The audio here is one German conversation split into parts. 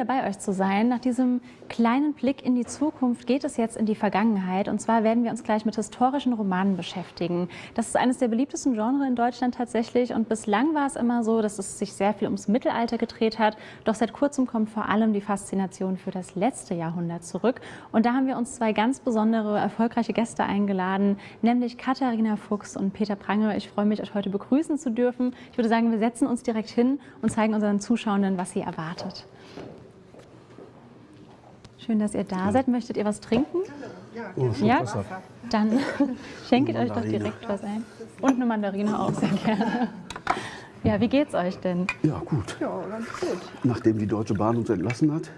Wieder bei euch zu sein. Nach diesem kleinen Blick in die Zukunft geht es jetzt in die Vergangenheit. Und zwar werden wir uns gleich mit historischen Romanen beschäftigen. Das ist eines der beliebtesten Genres in Deutschland tatsächlich. Und bislang war es immer so, dass es sich sehr viel ums Mittelalter gedreht hat. Doch seit kurzem kommt vor allem die Faszination für das letzte Jahrhundert zurück. Und da haben wir uns zwei ganz besondere, erfolgreiche Gäste eingeladen, nämlich Katharina Fuchs und Peter Prange. Ich freue mich, euch heute begrüßen zu dürfen. Ich würde sagen, wir setzen uns direkt hin und zeigen unseren Zuschauenden, was sie erwartet. Schön, dass ihr da seid. Möchtet ihr was trinken? Oh, Ja? Dann schenket euch doch direkt was ein. Und eine Mandarine auch sehr gerne. Ja, wie geht's euch denn? Ja, gut. Ja, ganz gut. Nachdem die Deutsche Bahn uns entlassen hat,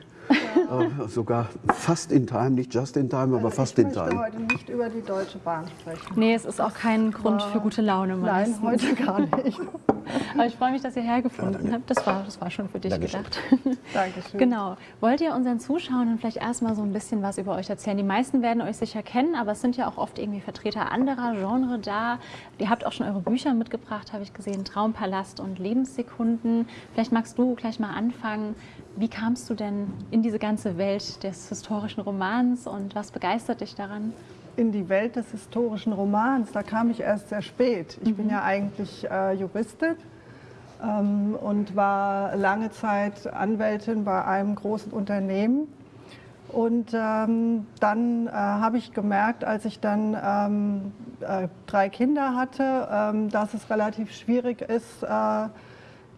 äh, sogar fast in time, nicht just in time, aber fast ich in möchte time. heute nicht über die Deutsche Bahn sprechen. Nee, es ist auch kein Grund für gute Laune Nein, meistens. heute gar nicht. Aber ich freue mich, dass ihr hergefunden habt. Das war, das war schon für dich Dankeschön. gedacht. Dankeschön. Genau. Wollt ihr unseren Zuschauern vielleicht erstmal so ein bisschen was über euch erzählen? Die meisten werden euch sicher kennen, aber es sind ja auch oft irgendwie Vertreter anderer Genre da. Ihr habt auch schon eure Bücher mitgebracht, habe ich gesehen, Traumpalast und Lebenssekunden. Vielleicht magst du gleich mal anfangen. Wie kamst du denn in diese ganze Welt des historischen Romans und was begeistert dich daran? In die Welt des historischen Romans, da kam ich erst sehr spät. Ich bin ja eigentlich äh, Juristin ähm, und war lange Zeit Anwältin bei einem großen Unternehmen. Und ähm, dann äh, habe ich gemerkt, als ich dann ähm, äh, drei Kinder hatte, ähm, dass es relativ schwierig ist, äh,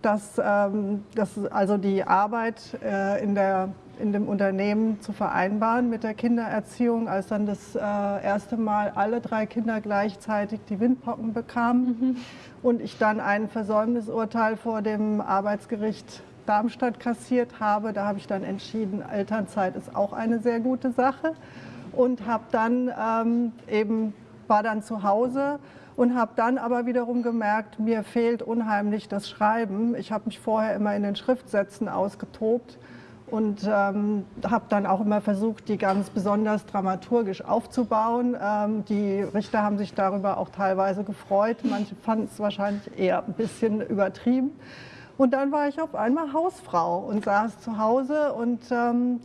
dass, ähm, dass also die Arbeit äh, in, der, in dem Unternehmen zu vereinbaren mit der Kindererziehung, als dann das äh, erste Mal alle drei Kinder gleichzeitig die Windpocken bekamen und ich dann ein Versäumnisurteil vor dem Arbeitsgericht Darmstadt kassiert habe. Da habe ich dann entschieden, Elternzeit ist auch eine sehr gute Sache und habe dann ähm, eben war dann zu Hause und habe dann aber wiederum gemerkt, mir fehlt unheimlich das Schreiben. Ich habe mich vorher immer in den Schriftsätzen ausgetobt und ähm, habe dann auch immer versucht, die ganz besonders dramaturgisch aufzubauen. Ähm, die Richter haben sich darüber auch teilweise gefreut. Manche fanden es wahrscheinlich eher ein bisschen übertrieben. Und dann war ich auf einmal Hausfrau und saß zu Hause und ähm,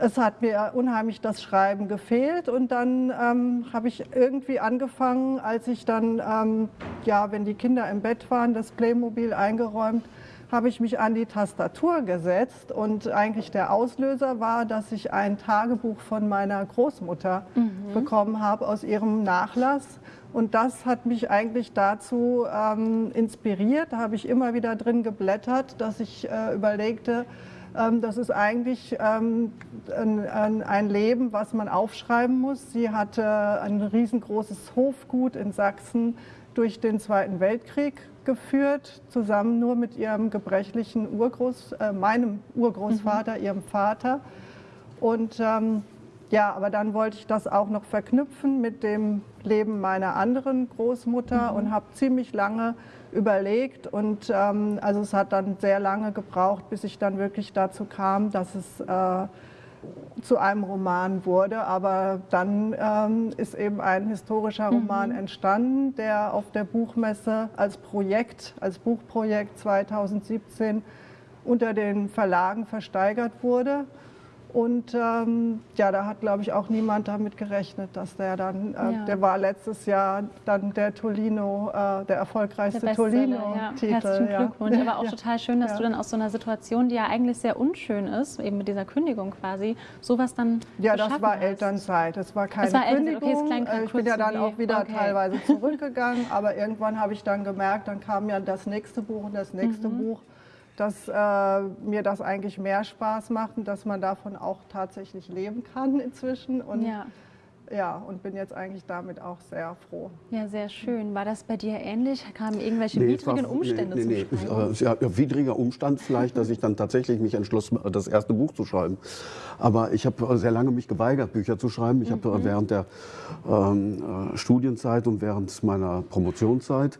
es hat mir unheimlich das Schreiben gefehlt und dann ähm, habe ich irgendwie angefangen, als ich dann, ähm, ja, wenn die Kinder im Bett waren, das Playmobil eingeräumt, habe ich mich an die Tastatur gesetzt und eigentlich der Auslöser war, dass ich ein Tagebuch von meiner Großmutter bekommen habe aus ihrem Nachlass. Und das hat mich eigentlich dazu ähm, inspiriert. Da habe ich immer wieder drin geblättert, dass ich äh, überlegte, das ist eigentlich ähm, ein, Leben, was man aufschreiben muss. Sie hatte ein riesengroßes Hofgut in Sachsen durch den Zweiten Weltkrieg geführt, zusammen nur mit ihrem gebrechlichen Urgroß, äh, meinem Urgroßvater, ihrem Vater. Und ähm, ja, aber dann wollte ich das auch noch verknüpfen mit dem Leben meiner anderen Großmutter und habe ziemlich lange überlegt. Und ähm, also es hat dann sehr lange gebraucht, bis ich dann wirklich dazu kam, dass es äh, zu einem Roman wurde. Aber dann ähm, ist eben ein historischer Roman entstanden, der auf der Buchmesse als Projekt, als Buchprojekt 2017 unter den Verlagen versteigert wurde. Und ähm, ja, da hat, glaube ich, auch niemand damit gerechnet, dass der dann, äh, Ja. der war letztes Jahr dann der Tolino, äh, der erfolgreichste ja. Tolino-Titel. Herzlichen Glückwunsch. Aber auch Ja. total schön, dass Ja. du dann aus so einer Situation, die ja eigentlich sehr unschön ist, eben mit dieser Kündigung quasi, sowas dann Ja, das war hast. Elternzeit. Das war keine Es war Elternzeit, okay, es Kündigung. klang Äh, ich bin ja dann auch wieder okay. teilweise zurückgegangen, aber irgendwann habe ich dann gemerkt, dann kam ja das nächste Buch und das nächste Mhm. Buch, dass äh, mir das eigentlich mehr Spaß macht und dass man davon auch tatsächlich leben kann inzwischen. Und Ja. ja, und bin jetzt eigentlich damit auch sehr froh. ja, sehr schön. War das bei dir ähnlich? Kamen irgendwelche Nee, es war- widrigen Umstände nee, nee, zum nee. Schreiben? Ja, widriger Umstand vielleicht, dass ich dann tatsächlich mich entschloss, das erste Buch zu schreiben. Aber ich habe sehr lange mich geweigert, Bücher zu schreiben. Ich habe Mhm. äh, während der ähm, äh, Studienzeit und während meiner Promotionszeit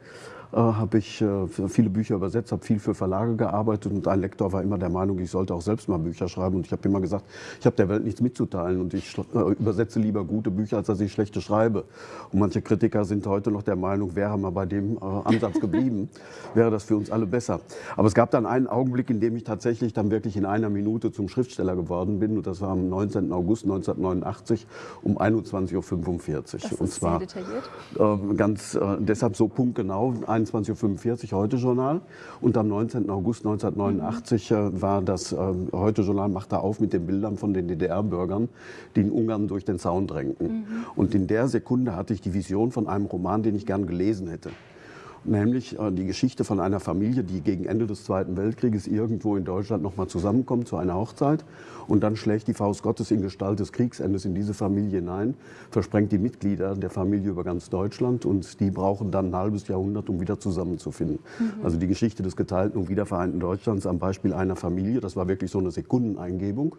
habe ich äh, viele Bücher übersetzt, habe viel für Verlage gearbeitet und ein Lektor war immer der Meinung, ich sollte auch selbst mal Bücher schreiben. Und ich habe immer gesagt, ich habe der Welt nichts mitzuteilen und ich äh, übersetze lieber gute Bücher, als dass ich schlechte schreibe. Und manche Kritiker sind heute noch der Meinung, wäre man bei dem äh, Ansatz geblieben, wäre das für uns alle besser. Aber es gab dann einen Augenblick, in dem ich tatsächlich dann wirklich in einer Minute zum Schriftsteller geworden bin. Und das war am 19. August 1989 um 21.45 Uhr. Das und zwar sehr detailliert. äh, ganz äh, deshalb so punktgenau 21.45 Uhr Heute-Journal. Und am 19. August 1989 äh, war das äh, Heute-Journal machte auf mit den Bildern von den DDR-Bürgern, die in Ungarn durch den Zaun drängten. Und in der Sekunde hatte ich die Vision von einem Roman, den ich gern gelesen hätte. Nämlich äh, die Geschichte von einer Familie, die gegen Ende des Zweiten Weltkrieges irgendwo in Deutschland nochmal zusammenkommt zu einer Hochzeit. Und dann schlägt die Faust Gottes in Gestalt des Kriegsendes in diese Familie hinein, versprengt die Mitglieder der Familie über ganz Deutschland und die brauchen dann ein halbes Jahrhundert, um wieder zusammenzufinden. Also die Geschichte des geteilten und wiedervereinten Deutschlands am Beispiel einer Familie, das war wirklich so eine Sekundeneingebung.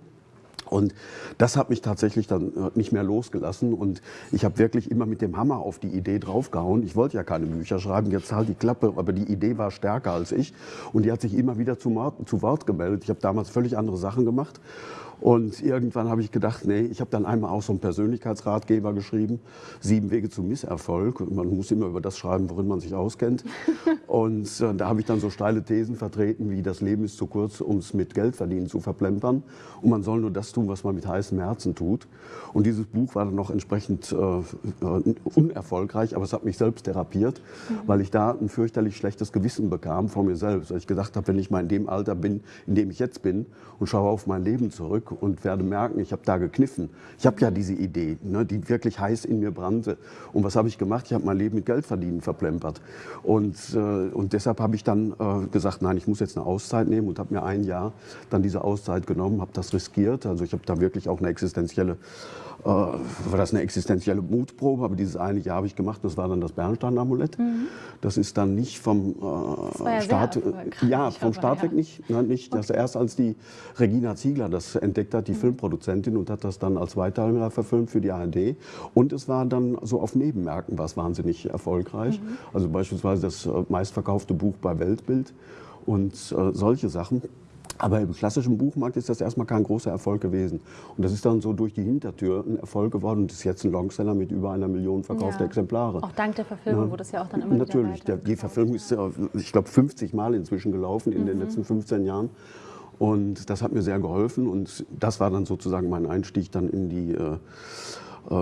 Und das hat mich tatsächlich dann äh, nicht mehr losgelassen. Und ich habe wirklich immer mit dem Hammer auf die Idee draufgehauen. Ich wollte ja keine Bücher schreiben, jetzt halt die Klappe, aber die Idee war stärker als ich. Und die hat sich immer wieder zu, Wort gemeldet. Ich habe damals völlig andere Sachen gemacht. Und irgendwann habe ich gedacht, nee, ich habe dann einmal auch so einen Persönlichkeitsratgeber geschrieben, Sieben Wege zum Misserfolg. Man muss immer über das schreiben, worin man sich auskennt. Und äh, da habe ich dann so steile Thesen vertreten, wie das Leben ist zu kurz, um es mit Geldverdienen zu verplempern. Und man soll nur das tun, was man mit heißem Herzen tut. Und dieses Buch war dann noch entsprechend äh, äh, unerfolgreich, aber es hat mich selbst therapiert, weil ich da ein fürchterlich schlechtes Gewissen bekam vor mir selbst. Weil ich gedacht habe, wenn ich mal in dem Alter bin, in dem ich jetzt bin und schaue auf mein Leben zurück und werde merken, ich habe da gekniffen. Ich habe ja diese Idee, ne, die wirklich heiß in mir brannte. Und was habe ich gemacht? Ich habe mein Leben mit Geldverdienen verplempert. Und, äh, und deshalb habe ich dann äh, gesagt, nein, ich muss jetzt eine Auszeit nehmen und habe mir ein Jahr dann diese Auszeit genommen, habe das riskiert. Also ich habe da wirklich auch eine existenzielle war das eine existenzielle Mutprobe, aber dieses eine Jahr habe ich gemacht, das war dann das Bernstein-Amulett. Das ist dann nicht vom äh, Staat, erfolgreich, ja, vom Staat ja. weg nicht, nein, nicht. Das erst als die Regina Ziegler das entdeckt hat, die Filmproduzentin, und hat das dann als Zweiteiler verfilmt für die ARD. Und es war dann so auf Nebenmärkten war es wahnsinnig erfolgreich. Also beispielsweise das äh, meistverkaufte Buch bei Weltbild und äh, solche Sachen. Aber im klassischen Buchmarkt ist das erstmal kein großer Erfolg gewesen. Und das ist dann so durch die Hintertür ein Erfolg geworden und ist jetzt ein Longseller mit über einer Million verkaufter Ja. Exemplare. Auch dank der Verfilmung wurde es ja auch dann immer Natürlich, wieder der, die Verfilmung ist, äh, ich glaube, 50 Mal inzwischen gelaufen in den letzten 15 Jahren. Und das hat mir sehr geholfen und das war dann sozusagen mein Einstieg dann in die äh,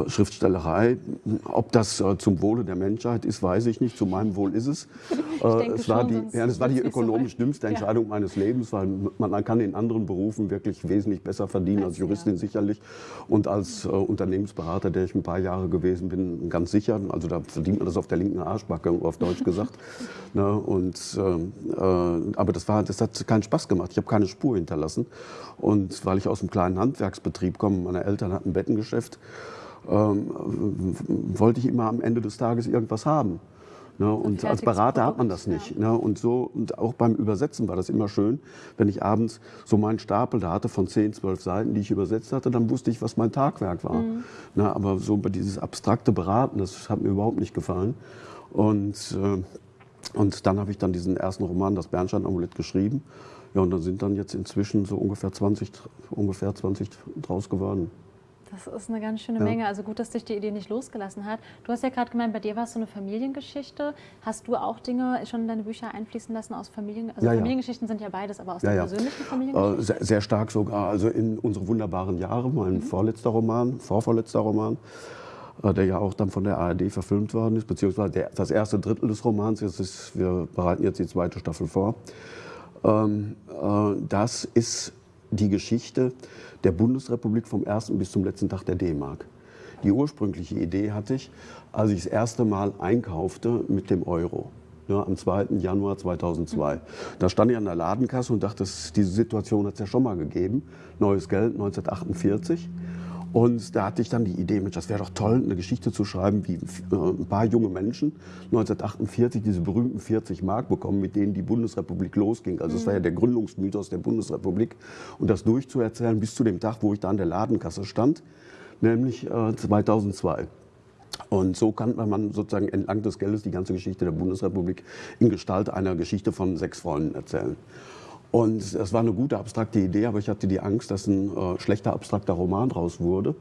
Schriftstellerei. Ob das äh, zum Wohle der Menschheit ist, weiß ich nicht. Zu meinem Wohl ist es. Äh, es war schon, die, ja, das war die so ökonomisch weit. dümmste Ja. Entscheidung meines Lebens, weil man, man kann in anderen Berufen wirklich wesentlich besser verdienen als Als, Juristin sicherlich und als äh, Unternehmensberater, der ich ein paar Jahre gewesen bin, ganz sicher. Also da verdient man das auf der linken Arschbacke, auf Deutsch gesagt. ne, und, ähm, äh, aber das, war, das hat keinen Spaß gemacht. Ich habe keine Spur hinterlassen. Und weil ich aus einem kleinen Handwerksbetrieb komme, meine Eltern hatten ein Bettengeschäft, ähm, wollte ich immer am Ende des Tages irgendwas haben. Ne, und als Berater hat man das nicht. Ne, und, so, und auch beim Übersetzen war das immer schön, wenn ich abends so meinen Stapel da hatte von 10, 12 Seiten, die ich übersetzt hatte, dann wusste ich, was mein Tagwerk war. Ne, aber so dieses abstrakte Beraten, das hat mir überhaupt nicht gefallen. Und, äh, und dann habe ich dann diesen ersten Roman, das Bernstein-Amulett, geschrieben. Ja, und dann sind dann jetzt inzwischen so ungefähr 20, ungefähr 20 draus geworden. Das ist eine ganz schöne Ja. Menge. Also gut, dass dich die Idee nicht losgelassen hat. Du hast ja gerade gemeint, bei dir war es so eine Familiengeschichte. Hast du auch Dinge schon in deine Bücher einfließen lassen aus Familien? Also Ja, ja. Familiengeschichten sind ja beides, aber aus Ja, der ja. persönlichen Äh, Familiengeschichte? sehr, sehr stark sogar. Also in unsere wunderbaren Jahre, mein vorletzter Roman, vorvorletzter Roman, äh, der ja auch dann von der ARD verfilmt worden ist, beziehungsweise der, das erste Drittel des Romans. Jetzt ist, wir bereiten jetzt die zweite Staffel vor. Ähm, äh, das ist die Geschichte der Bundesrepublik vom ersten bis zum letzten Tag der D-Mark. Die ursprüngliche Idee hatte ich, als ich das erste Mal einkaufte mit dem Euro. Ja, am 2. Januar 2002. Da stand ich an der Ladenkasse und dachte, diese Situation hat es ja schon mal gegeben. Neues Geld 1948. Und da hatte ich dann die Idee, Mensch, das wäre doch toll, eine Geschichte zu schreiben, wie äh, ein paar junge Menschen 1948 diese berühmten 40 Mark bekommen, mit denen die Bundesrepublik losging. Also es war ja der Gründungsmythos der Bundesrepublik. Und das durchzuerzählen bis zu dem Tag, wo ich da an der Ladenkasse stand, nämlich äh, 2002. Und so kann man sozusagen entlang des Geldes die ganze Geschichte der Bundesrepublik in Gestalt einer Geschichte von sechs Freunden erzählen. Und es war eine gute abstrakte Idee, aber ich hatte die Angst, dass ein äh, schlechter abstrakter Roman draus wurde,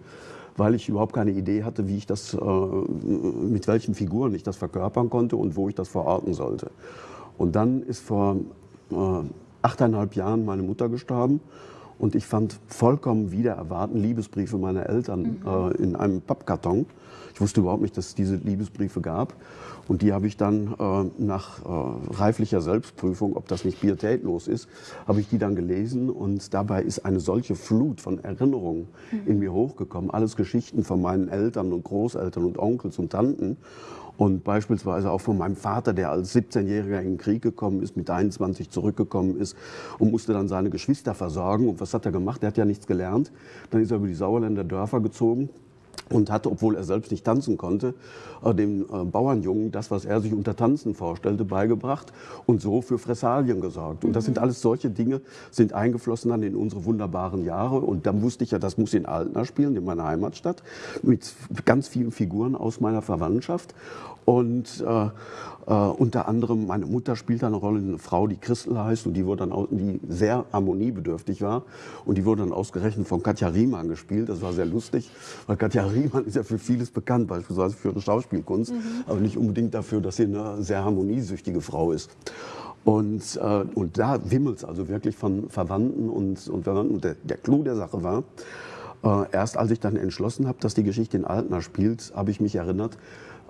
weil ich überhaupt keine Idee hatte, wie ich das, äh, mit welchen Figuren ich das verkörpern konnte und wo ich das verorten sollte. Und dann ist vor äh, achteinhalb Jahren meine Mutter gestorben und ich fand vollkommen wieder erwarten Liebesbriefe meiner Eltern mhm. äh, in einem Pappkarton. Ich wusste überhaupt nicht, dass es diese Liebesbriefe gab. Und die habe ich dann äh, nach äh, reiflicher Selbstprüfung, ob das nicht pietätlos ist, habe ich die dann gelesen. Und dabei ist eine solche Flut von Erinnerungen mhm. in mir hochgekommen. Alles Geschichten von meinen Eltern und Großeltern und Onkels und Tanten. Und beispielsweise auch von meinem Vater, der als 17-Jähriger in den Krieg gekommen ist, mit 21 zurückgekommen ist und musste dann seine Geschwister versorgen. Und was hat er gemacht? Er hat ja nichts gelernt. Dann ist er über die Sauerländer Dörfer gezogen und hatte, obwohl er selbst nicht tanzen konnte, äh, dem äh, Bauernjungen das, was er sich unter Tanzen vorstellte, beigebracht und so für Fressalien gesorgt. Und das sind mhm. alles solche Dinge, sind eingeflossen dann in unsere wunderbaren Jahre. Und dann wusste ich ja, das muss in Altena spielen, in meiner Heimatstadt, mit ganz vielen Figuren aus meiner Verwandtschaft. Und äh, äh, unter anderem meine Mutter spielt da eine Rolle, eine Frau, die Christel heißt und die, wurde dann, die sehr harmoniebedürftig war. Und die wurde dann ausgerechnet von Katja Riemann gespielt. Das war sehr lustig, weil Katja Riemann ist ja für vieles bekannt, beispielsweise für ihre Schauspielkunst, mhm. aber nicht unbedingt dafür, dass sie eine sehr harmoniesüchtige Frau ist. Und, äh, und da wimmelt es also wirklich von Verwandten und, und Verwandten. Und der, der Clou der Sache war, äh, erst als ich dann entschlossen habe, dass die Geschichte in Altena spielt, habe ich mich erinnert,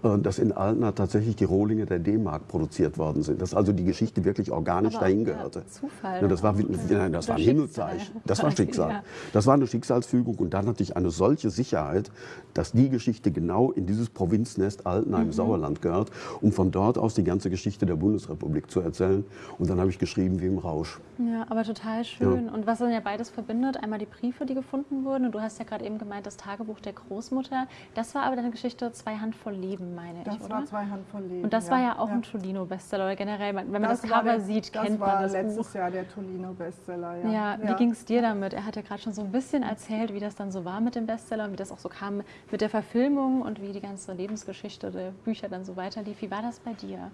dass in Altena tatsächlich die Rohlinge der D-Mark produziert worden sind. Dass also die Geschichte wirklich organisch Aber dahin gehörte. Zufall. Ja, das war, nein, das war ein Himmelszeichen. Das war Schicksal. Das war eine Schicksalsfügung und dann hatte ich eine solche Sicherheit, dass die Geschichte genau in dieses Provinznest Altena im mhm. Sauerland gehört, um von dort aus die ganze Geschichte der Bundesrepublik zu erzählen. Und dann habe ich geschrieben wie im Rausch. Ja, aber total schön. Ja. Und was dann ja beides verbindet, einmal die Briefe, die gefunden wurden. Und du hast ja gerade eben gemeint, das Tagebuch der Großmutter. Das war aber deine Geschichte Zwei Handvoll Leben meine das ich, oder? Das war zwei Handvoll Leben. Und das ja. war ja auch ja. ein Tolino-Bestseller. Generell, wenn man das, das Cover der, sieht, kennt man das Das war letztes Jahr der Tolino-Bestseller, ja. Ja, wie ging es dir damit? Er hat ja gerade schon so ein bisschen erzählt, wie das dann so war mit dem Bestseller und wie das auch so kam mit der Verfilmung und wie die ganze Lebensgeschichte der Bücher dann so weiterlief. Wie war das bei dir?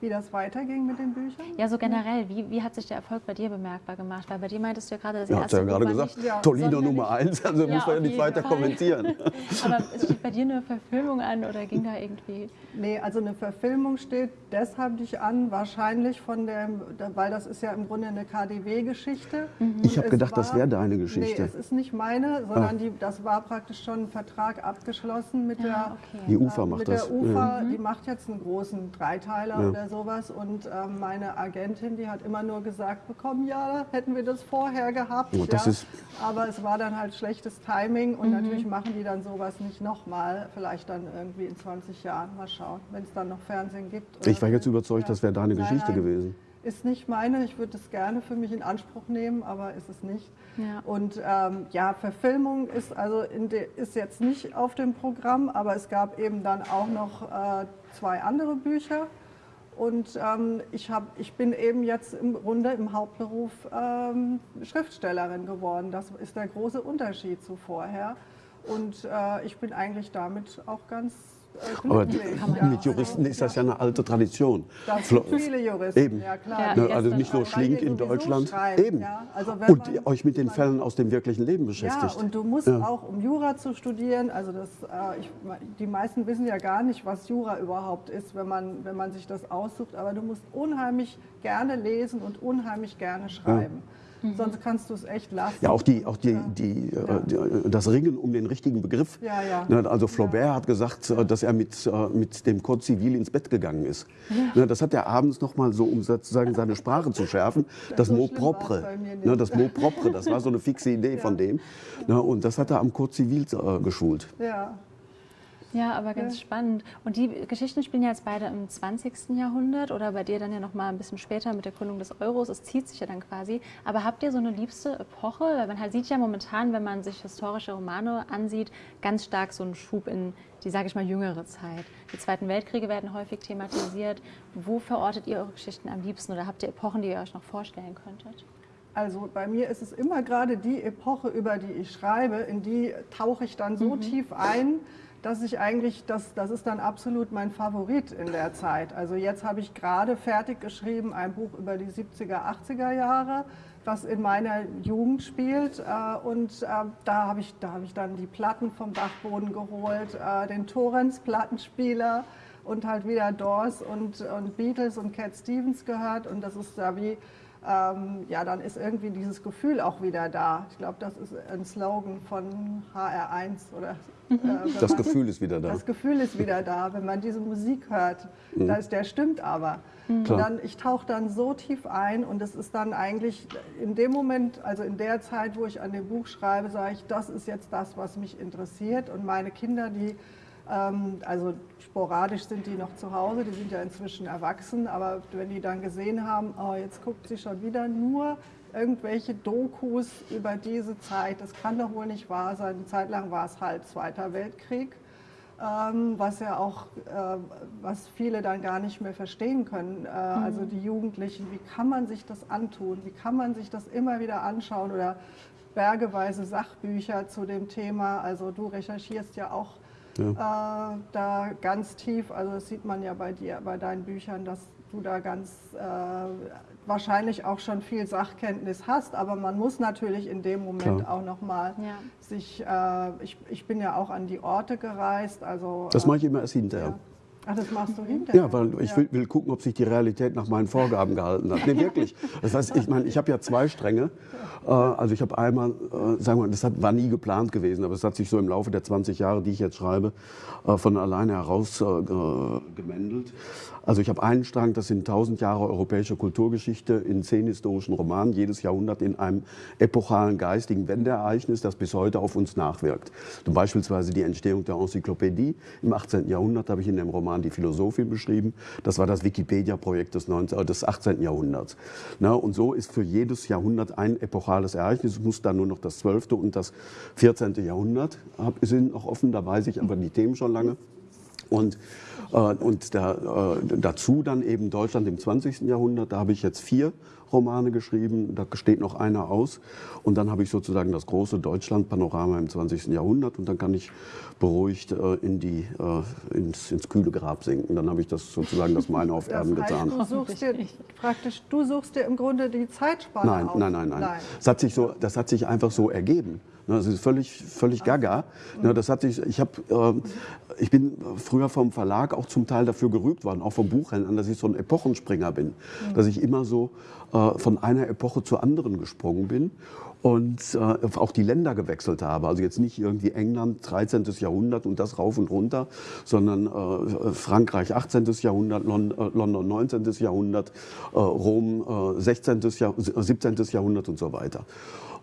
Wie das weiterging mit den Büchern? Ja, so generell. Wie, wie hat sich der Erfolg bei dir bemerkbar gemacht? Weil bei dir meintest du ja gerade, das ja, erste ja gerade gesagt, nicht, ja, Tolino Nummer eins, also ja, muss man ja nicht weiter Fall. kommentieren. Aber steht bei dir eine Verfilmung an oder ging da irgendwie? Nee, also eine Verfilmung steht deshalb nicht an, wahrscheinlich von dem, weil das ist ja im Grunde eine KDW-Geschichte. Mhm. Ich habe gedacht, war, das wäre deine Geschichte. Nee, es ist nicht meine, sondern ah. die, das war praktisch schon ein Vertrag abgeschlossen mit der okay. Die UFA macht mit das. Der UFA, Die macht jetzt einen großen Dreiteiler oder sowas. Und äh, meine Agentin, die hat immer nur gesagt bekommen, ja, hätten wir das vorher gehabt. Oh, das ja. ist Aber es war dann halt schlechtes Timing und mhm. natürlich machen die dann sowas nicht nochmal, vielleicht dann irgendwie in 20 Jahren mal schauen, wenn es dann noch Fernsehen gibt. ich war jetzt überzeugt, ja. das wäre deine Geschichte nein, gewesen. Ist nicht meine, ich würde es gerne für mich in Anspruch nehmen, aber ist es nicht. Ja. Und ähm, ja, Verfilmung ist also ist jetzt nicht auf dem Programm, aber es gab eben dann auch noch äh, zwei andere Bücher und ähm, ich, hab, ich bin eben jetzt im Grunde im Hauptberuf ähm, Schriftstellerin geworden. Das ist der große Unterschied zu vorher. Und äh, ich bin eigentlich damit auch ganz aber ja, mit Juristen ist das ja eine alte Tradition. Das sind viele Juristen, Eben. ja klar. Ja, also nicht nur Schlink in Deutschland. Schreiben, Eben. Ja. Also und euch mit den Fällen aus dem wirklichen Leben beschäftigt. Ja, und du musst auch, um Jura zu studieren, also das, äh, ich, die meisten wissen ja gar nicht, was Jura überhaupt ist, wenn man, wenn man sich das aussucht, aber du musst unheimlich gerne lesen und unheimlich gerne schreiben. Mhm. Sonst kannst du es echt lassen. Ja, auch, die, auch die, ja. die. Äh, die, das Ringen um den richtigen Begriff. Ja, ja. Ne, also Flaubert hat gesagt, äh, dass er mit, äh, mit dem Code Civil ins Bett gegangen ist. Ne, das hat er abends noch mal so, um sozusagen seine Sprache zu schärfen. Das so Mot propre. Ne, das Mot propre, das war so eine fixe Idee von dem. Und das hat er am Code Civil geschult. Ja. Ja, aber ganz ja. spannend. Und die Geschichten spielen ja jetzt beide im 20. Jahrhundert oder bei dir dann ja noch mal ein bisschen später mit der Gründung des Euros. Es zieht sich ja dann quasi. Aber habt ihr so eine liebste Epoche? Weil man halt sieht ja momentan, wenn man sich historische Romane ansieht, ganz stark so einen Schub in die, sage ich mal, jüngere Zeit. Die Zweiten Weltkriege werden häufig thematisiert. Wo verortet ihr eure Geschichten am liebsten oder habt ihr Epochen, die ihr euch noch vorstellen könntet? Also bei mir ist es immer gerade die Epoche, über die ich schreibe, in die tauche ich dann so mhm. tief ein, dass ich eigentlich, das, das ist dann absolut mein Favorit in der Zeit. Also jetzt habe ich gerade fertig geschrieben ein Buch über die 70er, 80er Jahre, was in meiner Jugend spielt. Äh, und äh, da habe ich, hab ich dann die Platten vom Dachboden geholt, äh, den Torrens-Plattenspieler und halt wieder Doors und, und Beatles und Cat Stevens gehört. Und das ist da wie ähm, ja, dann ist irgendwie dieses Gefühl auch wieder da. Ich glaube, das ist ein Slogan von HR1 oder. Äh, das man, Gefühl ist wieder da. Das Gefühl ist wieder da, wenn man diese Musik hört. Mhm. Das, der stimmt aber. Mhm. Dann, ich tauche dann so tief ein und es ist dann eigentlich in dem Moment, also in der Zeit, wo ich an dem Buch schreibe, sage ich, das ist jetzt das, was mich interessiert. Und meine Kinder, die also sporadisch sind die noch zu Hause, die sind ja inzwischen erwachsen, aber wenn die dann gesehen haben, oh, jetzt guckt sie schon wieder nur irgendwelche Dokus über diese Zeit, das kann doch wohl nicht wahr sein. Eine Zeit lang war es halt Zweiter Weltkrieg, ähm, was ja auch, äh, was viele dann gar nicht mehr verstehen können. Äh, mhm. Also die Jugendlichen, wie kann man sich das antun? Wie kann man sich das immer wieder anschauen? Oder bergeweise Sachbücher zu dem Thema. Also du recherchierst ja auch ja. äh, da ganz tief. Also das sieht man ja bei dir, bei deinen Büchern, dass du da ganz äh, wahrscheinlich auch schon viel Sachkenntnis hast, aber man muss natürlich in dem Moment Klar. auch nochmal ja. sich, äh, ich, ich bin ja auch an die Orte gereist. Also, das mache ich immer erst hinterher. Ja. Ach, das machst du hinterher? Ja, weil ich will, will, gucken, ob sich die Realität nach meinen Vorgaben gehalten hat. Nee, wirklich. Das heißt, ich meine, ich habe ja zwei Stränge. Äh, also ich habe einmal, äh, sagen wir mal, das war nie geplant gewesen, aber es hat sich so im Laufe der 20 Jahre, die ich jetzt schreibe, äh, von alleine heraus gemändelt. Also ich habe einen Strang, das sind 1000 Jahre europäische Kulturgeschichte in zehn historischen Romanen, jedes Jahrhundert in einem epochalen geistigen Wendeereignis, das bis heute auf uns nachwirkt. Beispielsweise die Entstehung der Enzyklopädie im 18. Jahrhundert habe ich in dem Roman Die Philosophie beschrieben. Das war das Wikipedia-Projekt des, des 18. Jahrhunderts. Na, und so ist für jedes Jahrhundert ein epochales Ereignis. Es muss dann nur noch das 12. und das 14. Jahrhundert sind noch offen, da weiß ich aber die Themen schon lange. Und äh, und da, äh, dazu dann eben Deutschland im 20. Jahrhundert. Da habe ich jetzt vier Romane geschrieben, da steht noch einer aus. Und dann habe ich sozusagen das große Deutschland-Panorama im 20. Jahrhundert und dann kann ich beruhigt äh, in die, äh, ins, ins, kühle Grab sinken. Dann habe ich das sozusagen das meine auf Erden das heißt, getan. Du suchst, dir, praktisch, du suchst dir im Grunde die Zeitspanne nein, Nein, nein, nein. nein. Das, hat sich so, das hat sich einfach so ergeben. Ne, das ist völlig, völlig gaga. Ne, das hat sich, ich, hab, ähm, ich bin früher vom Verlag auch zum Teil dafür gerügt worden, auch vom Buchhändlern, dass ich so ein Epochenspringer bin. Mhm. Dass ich immer so äh, von einer Epoche zur anderen gesprungen bin und äh, auch die Länder gewechselt habe. Also jetzt nicht irgendwie England 13. Jahrhundert und das rauf und runter, sondern äh, Frankreich 18. Jahrhundert, Lon London 19. Jahrhundert, Rom 16. Jahr 17. Jahrhundert und so weiter.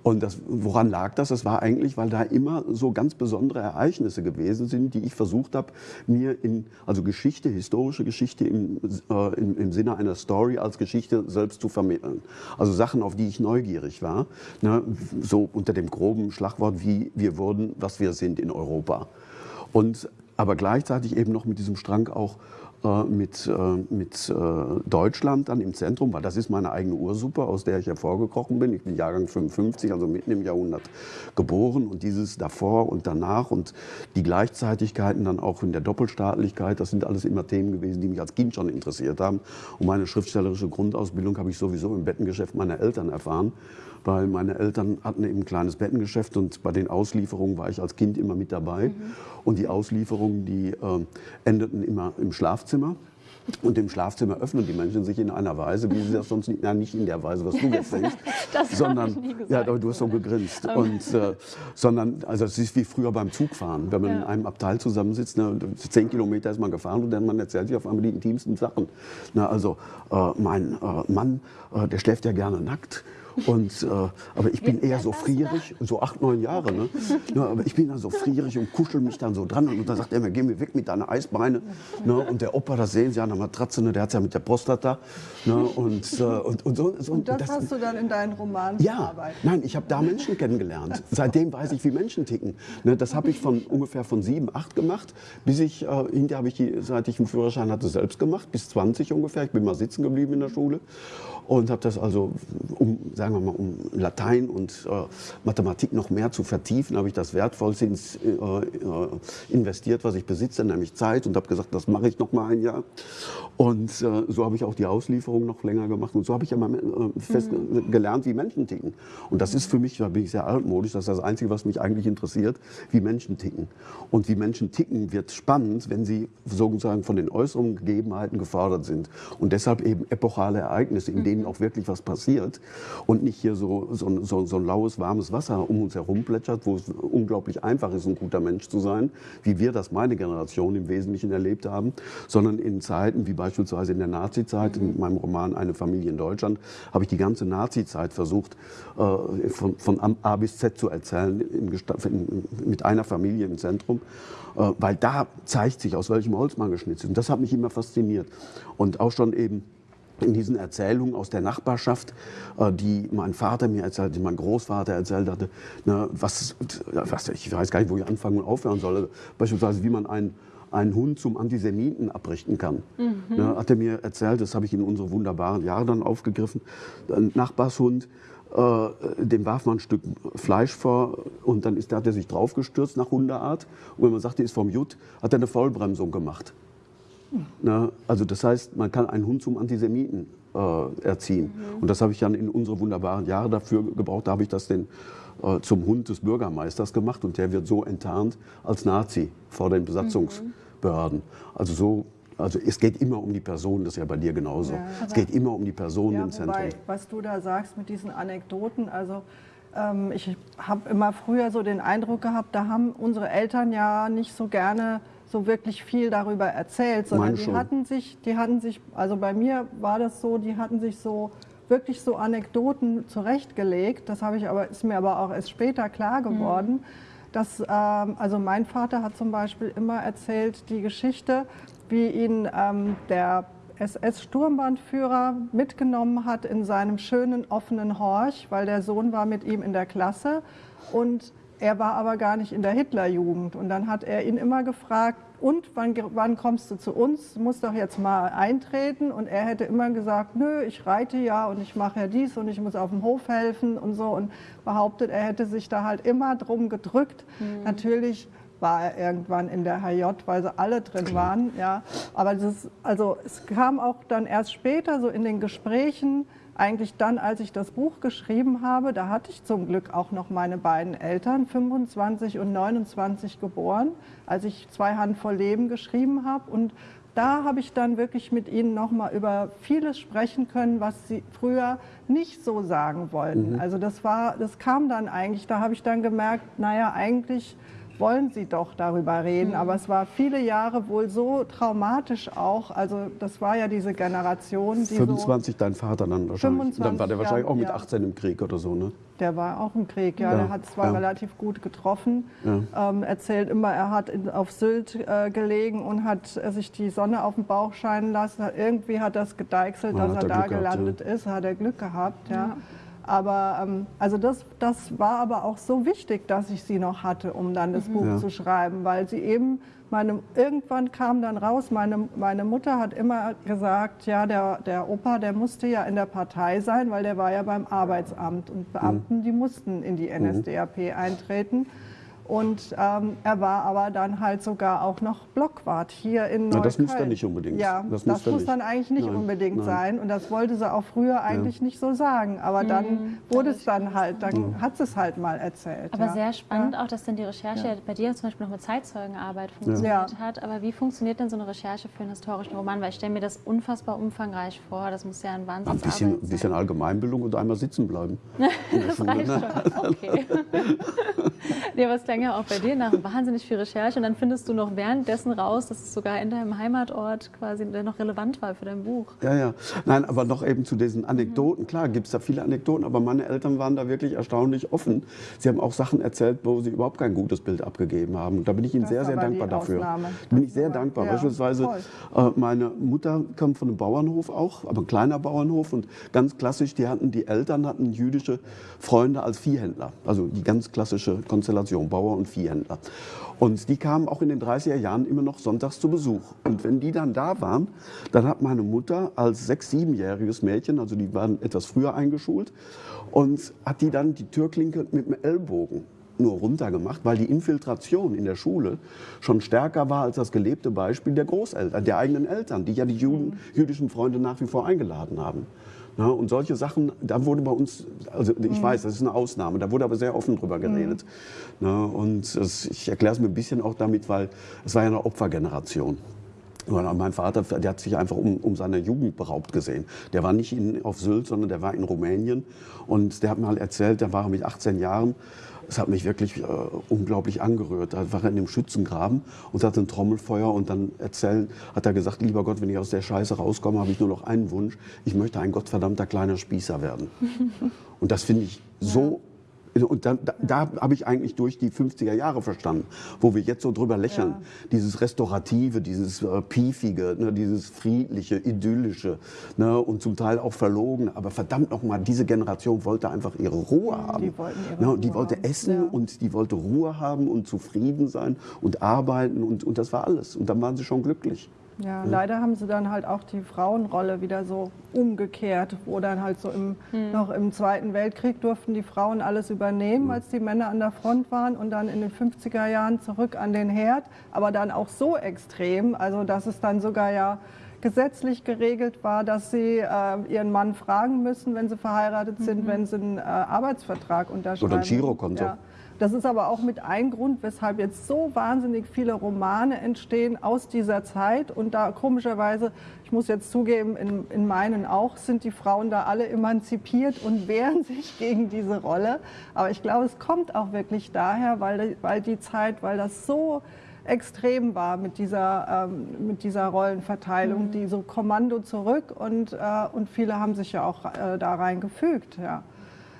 Und das, woran lag das? Das war eigentlich, weil da immer so ganz besondere Ereignisse gewesen sind, die ich versucht habe, mir in, also Geschichte, historische Geschichte im, äh, im, im, Sinne einer Story als Geschichte selbst zu vermitteln. Also Sachen, auf die ich neugierig war, ne, so unter dem groben Schlagwort, wie wir wurden, was wir sind in Europa. Und aber gleichzeitig eben noch mit diesem Strang auch mit, äh, mit äh, Deutschland dann im Zentrum, weil das ist meine eigene Ursuppe, aus der ich hervorgekrochen bin. Ich bin Jahrgang 55, also mitten im Jahrhundert geboren und dieses davor und danach und die Gleichzeitigkeiten dann auch in der Doppelstaatlichkeit, das sind alles immer Themen gewesen, die mich als Kind schon interessiert haben. Und meine schriftstellerische Grundausbildung habe ich sowieso im Bettengeschäft meiner Eltern erfahren weil meine Eltern hatten eben ein kleines Bettengeschäft und bei den Auslieferungen war ich als Kind immer mit dabei. Mhm. Und die Auslieferungen, die äh, endeten immer im Schlafzimmer. Und im Schlafzimmer öffnen die Menschen sich in einer Weise, wie sie das sonst nicht, nein, nicht in der Weise, was du jetzt denkst, sondern, ja, du hast so gegrinst. Und, äh, sondern, also es ist wie früher beim Zugfahren, wenn man ja. in einem Abteil zusammensitzt, ne, zehn Kilometer ist man gefahren und dann man erzählt sich auf einmal die intimsten Sachen. Na, also äh, mein äh, Mann, äh, der schläft ja gerne nackt. Und, äh, aber ich bin eher so frierig, so acht, neun Jahre. Ne? Ja, aber ich bin dann so frierig und kuschel mich dann so dran. Und dann sagt er mir, geh mir weg mit deiner Eisbeine. Ne? Und der Opa, das sehen Sie an der Matratze, ne? der hat es ja mit der Prostata. Ne? Und, äh, und, und, so, so, und das, das hast du dann in deinen Romanen Ja, verarbeitet. nein, ich habe da Menschen kennengelernt. Seitdem weiß ich, wie Menschen ticken. Ne? Das habe ich von ungefähr von sieben, acht gemacht, bis ich, äh, hinterher habe ich die, seit ich einen Führerschein hatte, selbst gemacht, bis 20 ungefähr. Ich bin mal sitzen geblieben in der Schule und habe das also um, sagen wir mal, um Latein und äh, Mathematik noch mehr zu vertiefen, habe ich das Wertvollste ins, äh, äh, investiert, was ich besitze, nämlich Zeit und habe gesagt, das mache ich noch mal ein Jahr. Und äh, so habe ich auch die Auslieferung noch länger gemacht und so habe ich ja mal äh, fest mhm. gelernt, wie Menschen ticken. Und das ist für mich, da bin ich sehr altmodisch, das ist das Einzige, was mich eigentlich interessiert, wie Menschen ticken. Und wie Menschen ticken wird spannend, wenn sie sozusagen von den äußeren Gegebenheiten gefordert sind. Und deshalb eben epochale Ereignisse, in denen mhm. Auch wirklich was passiert und nicht hier so, so, so, so ein laues, warmes Wasser um uns herum plätschert, wo es unglaublich einfach ist, ein guter Mensch zu sein, wie wir das meine Generation im Wesentlichen erlebt haben, sondern in Zeiten wie beispielsweise in der Nazizeit, mhm. in meinem Roman Eine Familie in Deutschland, habe ich die ganze Nazizeit versucht, äh, von, von A bis Z zu erzählen, mit einer Familie im Zentrum. Äh, weil da zeigt sich, aus welchem Holz man geschnitzt ist. Und das hat mich immer fasziniert. Und auch schon eben in diesen Erzählungen aus der Nachbarschaft, äh, die mein Vater mir erzählt, die mein Großvater erzählt hatte, ne, was, was, ich weiß gar nicht, wo ich anfangen und aufhören soll. Beispielsweise, wie man einen, einen Hund zum Antisemiten abrichten kann. Mhm. Ne, hat er mir erzählt, das habe ich in unsere wunderbaren Jahre dann aufgegriffen. Ein Nachbarshund, äh, dem warf man ein Stück Fleisch vor und dann ist, hat er sich draufgestürzt nach Hundeart. Und wenn man sagt, die ist vom Jut, hat er eine Vollbremsung gemacht. Na, also das heißt, man kann einen Hund zum Antisemiten äh, erziehen. Mhm. Und das habe ich dann in unsere wunderbaren Jahre dafür gebraucht. Da habe ich das den, äh, zum Hund des Bürgermeisters gemacht und der wird so enttarnt als Nazi vor den Besatzungsbehörden. Also so also es geht immer um die Person, das ist ja bei dir genauso. Ja, es geht immer um die Person ja, im Zentrum. Wobei, was du da sagst mit diesen Anekdoten, also ähm, ich habe immer früher so den Eindruck gehabt, da haben unsere Eltern ja nicht so gerne so wirklich viel darüber erzählt, sondern die hatten sich, die hatten sich, also bei mir war das so, die hatten sich so wirklich so Anekdoten zurechtgelegt. Das habe ich aber ist mir aber auch erst später klar geworden. Mhm. Dass, ähm, also mein Vater hat zum Beispiel immer erzählt die Geschichte, wie ihn ähm, der SS-Sturmbandführer mitgenommen hat in seinem schönen offenen Horch, weil der Sohn war mit ihm in der Klasse und er war aber gar nicht in der Hitlerjugend. Und dann hat er ihn immer gefragt, und wann, wann kommst du zu uns? Du musst doch jetzt mal eintreten. Und er hätte immer gesagt, nö, ich reite ja und ich mache ja dies und ich muss auf dem Hof helfen und so. Und behauptet, er hätte sich da halt immer drum gedrückt. Mhm. Natürlich war er irgendwann in der HJ, weil sie alle drin waren. Ja. Aber das, also, es kam auch dann erst später so in den Gesprächen, eigentlich dann, als ich das Buch geschrieben habe, da hatte ich zum Glück auch noch meine beiden Eltern, 25 und 29 geboren, als ich zwei Handvoll Leben geschrieben habe. Und da habe ich dann wirklich mit ihnen noch mal über vieles sprechen können, was sie früher nicht so sagen wollten. Mhm. Also das war, das kam dann eigentlich, da habe ich dann gemerkt, naja, eigentlich wollen sie doch darüber reden. Mhm. Aber es war viele Jahre wohl so traumatisch auch. Also das war ja diese Generation. Die 25 so dein Vater dann wahrscheinlich. dann war der wahrscheinlich ja, auch mit 18 im Krieg oder so, ne? Der war auch im Krieg, ja. ja der hat zwar ja. relativ gut getroffen. Ähm, erzählt immer, er hat in, auf Sylt äh, gelegen und hat äh, sich die Sonne auf den Bauch scheinen lassen. Irgendwie hat das gedeichselt, dass er, er da Glück gelandet gehabt, ist. Hat er Glück gehabt, ja. Aber ähm, also das, das war aber auch so wichtig, dass ich sie noch hatte, um dann das mhm. Buch ja. zu schreiben, weil sie eben, meine, irgendwann kam dann raus, meine, meine Mutter hat immer gesagt, ja, der, der Opa, der musste ja in der Partei sein, weil der war ja beim Arbeitsamt und Beamten, mhm. die mussten in die NSDAP mhm. eintreten. Und ähm, er war aber dann halt sogar auch noch Blockwart hier in Neukölln. Na, das muss dann nicht unbedingt. Ja, das, das muss, muss dann eigentlich nicht nein, unbedingt nein. sein. Und das wollte sie auch früher eigentlich ja. nicht so sagen. Aber dann mhm, wurde es dann halt, dann mhm. hat sie es halt mal erzählt. Aber ja. sehr spannend ja. auch, dass dann die Recherche bei dir zum Beispiel noch mit Zeitzeugenarbeit funktioniert hat. Aber wie funktioniert denn so eine Recherche für einen historischen Roman? Weil ich stelle mir das unfassbar umfangreich vor. Das muss ja ein Wahnsinn sein. Ein bisschen, bisschen Allgemeinbildung und einmal sitzen bleiben. das reicht schon. Okay. ja, was klang ja auch bei dir nach wahnsinnig viel Recherche und dann findest du noch währenddessen raus, dass es sogar in deinem Heimatort quasi noch relevant war für dein Buch. Ja, ja. Nein, aber noch eben zu diesen Anekdoten. Mhm. Klar, gibt es da viele Anekdoten, aber meine Eltern waren da wirklich erstaunlich offen. Sie haben auch Sachen erzählt, wo sie überhaupt kein gutes Bild abgegeben haben. Und da bin ich ihnen das sehr, sehr dankbar dafür. Da bin ich sehr dankbar. Ja, Beispielsweise äh, meine Mutter kommt von einem Bauernhof auch, aber ein kleiner Bauernhof und ganz klassisch, die hatten, die Eltern hatten jüdische Freunde als Viehhändler. Also die ganz klassische Konstellation Generation, Bauer und Viehhändler. Und die kamen auch in den 30er Jahren immer noch sonntags zu Besuch. Und wenn die dann da waren, dann hat meine Mutter als sechs-, siebenjähriges Mädchen, also die waren etwas früher eingeschult, und hat die dann die Türklinke mit dem Ellbogen nur runtergemacht, weil die Infiltration in der Schule schon stärker war als das gelebte Beispiel der Großeltern, der eigenen Eltern, die ja die Juden, jüdischen Freunde nach wie vor eingeladen haben. Ja, und solche Sachen, da wurde bei uns, also ich weiß, das ist eine Ausnahme, da wurde aber sehr offen drüber geredet. Mhm. Ja, und das, ich erkläre es mir ein bisschen auch damit, weil es war ja eine Opfergeneration. Mein Vater, der hat sich einfach um, um seine Jugend beraubt gesehen. Der war nicht in, auf Sylt, sondern der war in Rumänien. Und der hat mir halt erzählt, der war mit 18 Jahren, es hat mich wirklich äh, unglaublich angerührt. Da war er in dem Schützengraben und hatte ein Trommelfeuer und dann erzählen, hat er gesagt, lieber Gott, wenn ich aus der Scheiße rauskomme, habe ich nur noch einen Wunsch. Ich möchte ein gottverdammter kleiner Spießer werden. und das finde ich so und da, da, da habe ich eigentlich durch die 50er Jahre verstanden, wo wir jetzt so drüber lächeln. Ja. Dieses Restaurative, dieses äh, Piefige, ne, dieses Friedliche, Idyllische ne, und zum Teil auch verlogen. Aber verdammt nochmal, diese Generation wollte einfach ihre Ruhe haben. Die, wollten ihre ne, Ruhe die wollte haben. essen ja. und die wollte Ruhe haben und zufrieden sein und arbeiten und, und das war alles. Und dann waren sie schon glücklich. Ja, mhm. leider haben sie dann halt auch die Frauenrolle wieder so umgekehrt, wo dann halt so im, mhm. noch im Zweiten Weltkrieg durften die Frauen alles übernehmen, mhm. als die Männer an der Front waren und dann in den 50er Jahren zurück an den Herd, aber dann auch so extrem, also dass es dann sogar ja gesetzlich geregelt war, dass sie äh, ihren Mann fragen müssen, wenn sie verheiratet sind, mhm. wenn sie einen äh, Arbeitsvertrag unterschreiben. Oder ein Girokonto. Ja. Das ist aber auch mit ein Grund, weshalb jetzt so wahnsinnig viele Romane entstehen aus dieser Zeit. Und da komischerweise, ich muss jetzt zugeben, in, in meinen auch, sind die Frauen da alle emanzipiert und wehren sich gegen diese Rolle. Aber ich glaube, es kommt auch wirklich daher, weil, weil die Zeit, weil das so extrem war mit dieser, ähm, mit dieser Rollenverteilung, mhm. die so Kommando zurück und, äh, und viele haben sich ja auch äh, da reingefügt. Ja.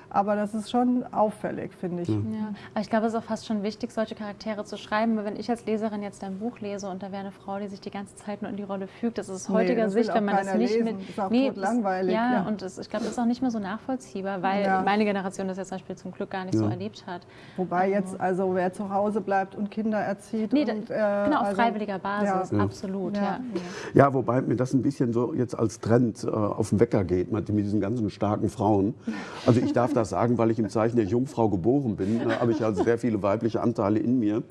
Aber das ist schon auffällig, finde ich. Mhm. Ja, aber ich glaube, es ist auch fast schon wichtig, solche Charaktere zu schreiben. Wenn ich als Leserin jetzt ein Buch lese und da wäre eine Frau, die sich die ganze Zeit nur in die Rolle fügt, das ist aus heutiger nee, Sicht, wenn man das nicht lesen. mit. Das ist auch nee, langweilig. Ja, ja, und das, ich glaube, das ist auch nicht mehr so nachvollziehbar, weil ja. meine Generation das jetzt zum Beispiel zum Glück gar nicht ja. so erlebt hat. Wobei also. jetzt, also wer zu Hause bleibt und Kinder erzieht. Nee, und, äh, genau, auf also, freiwilliger Basis, absolut. Ja. Ja. wobei mir das ein bisschen so jetzt als Trend äh, auf den Wecker geht mit, mit diesen ganzen starken Frauen. Also ich darf das sagen, weil ich im Zeichen der Jungfrau geboren bin, da habe ich also sehr viele weibliche Anteile in mir.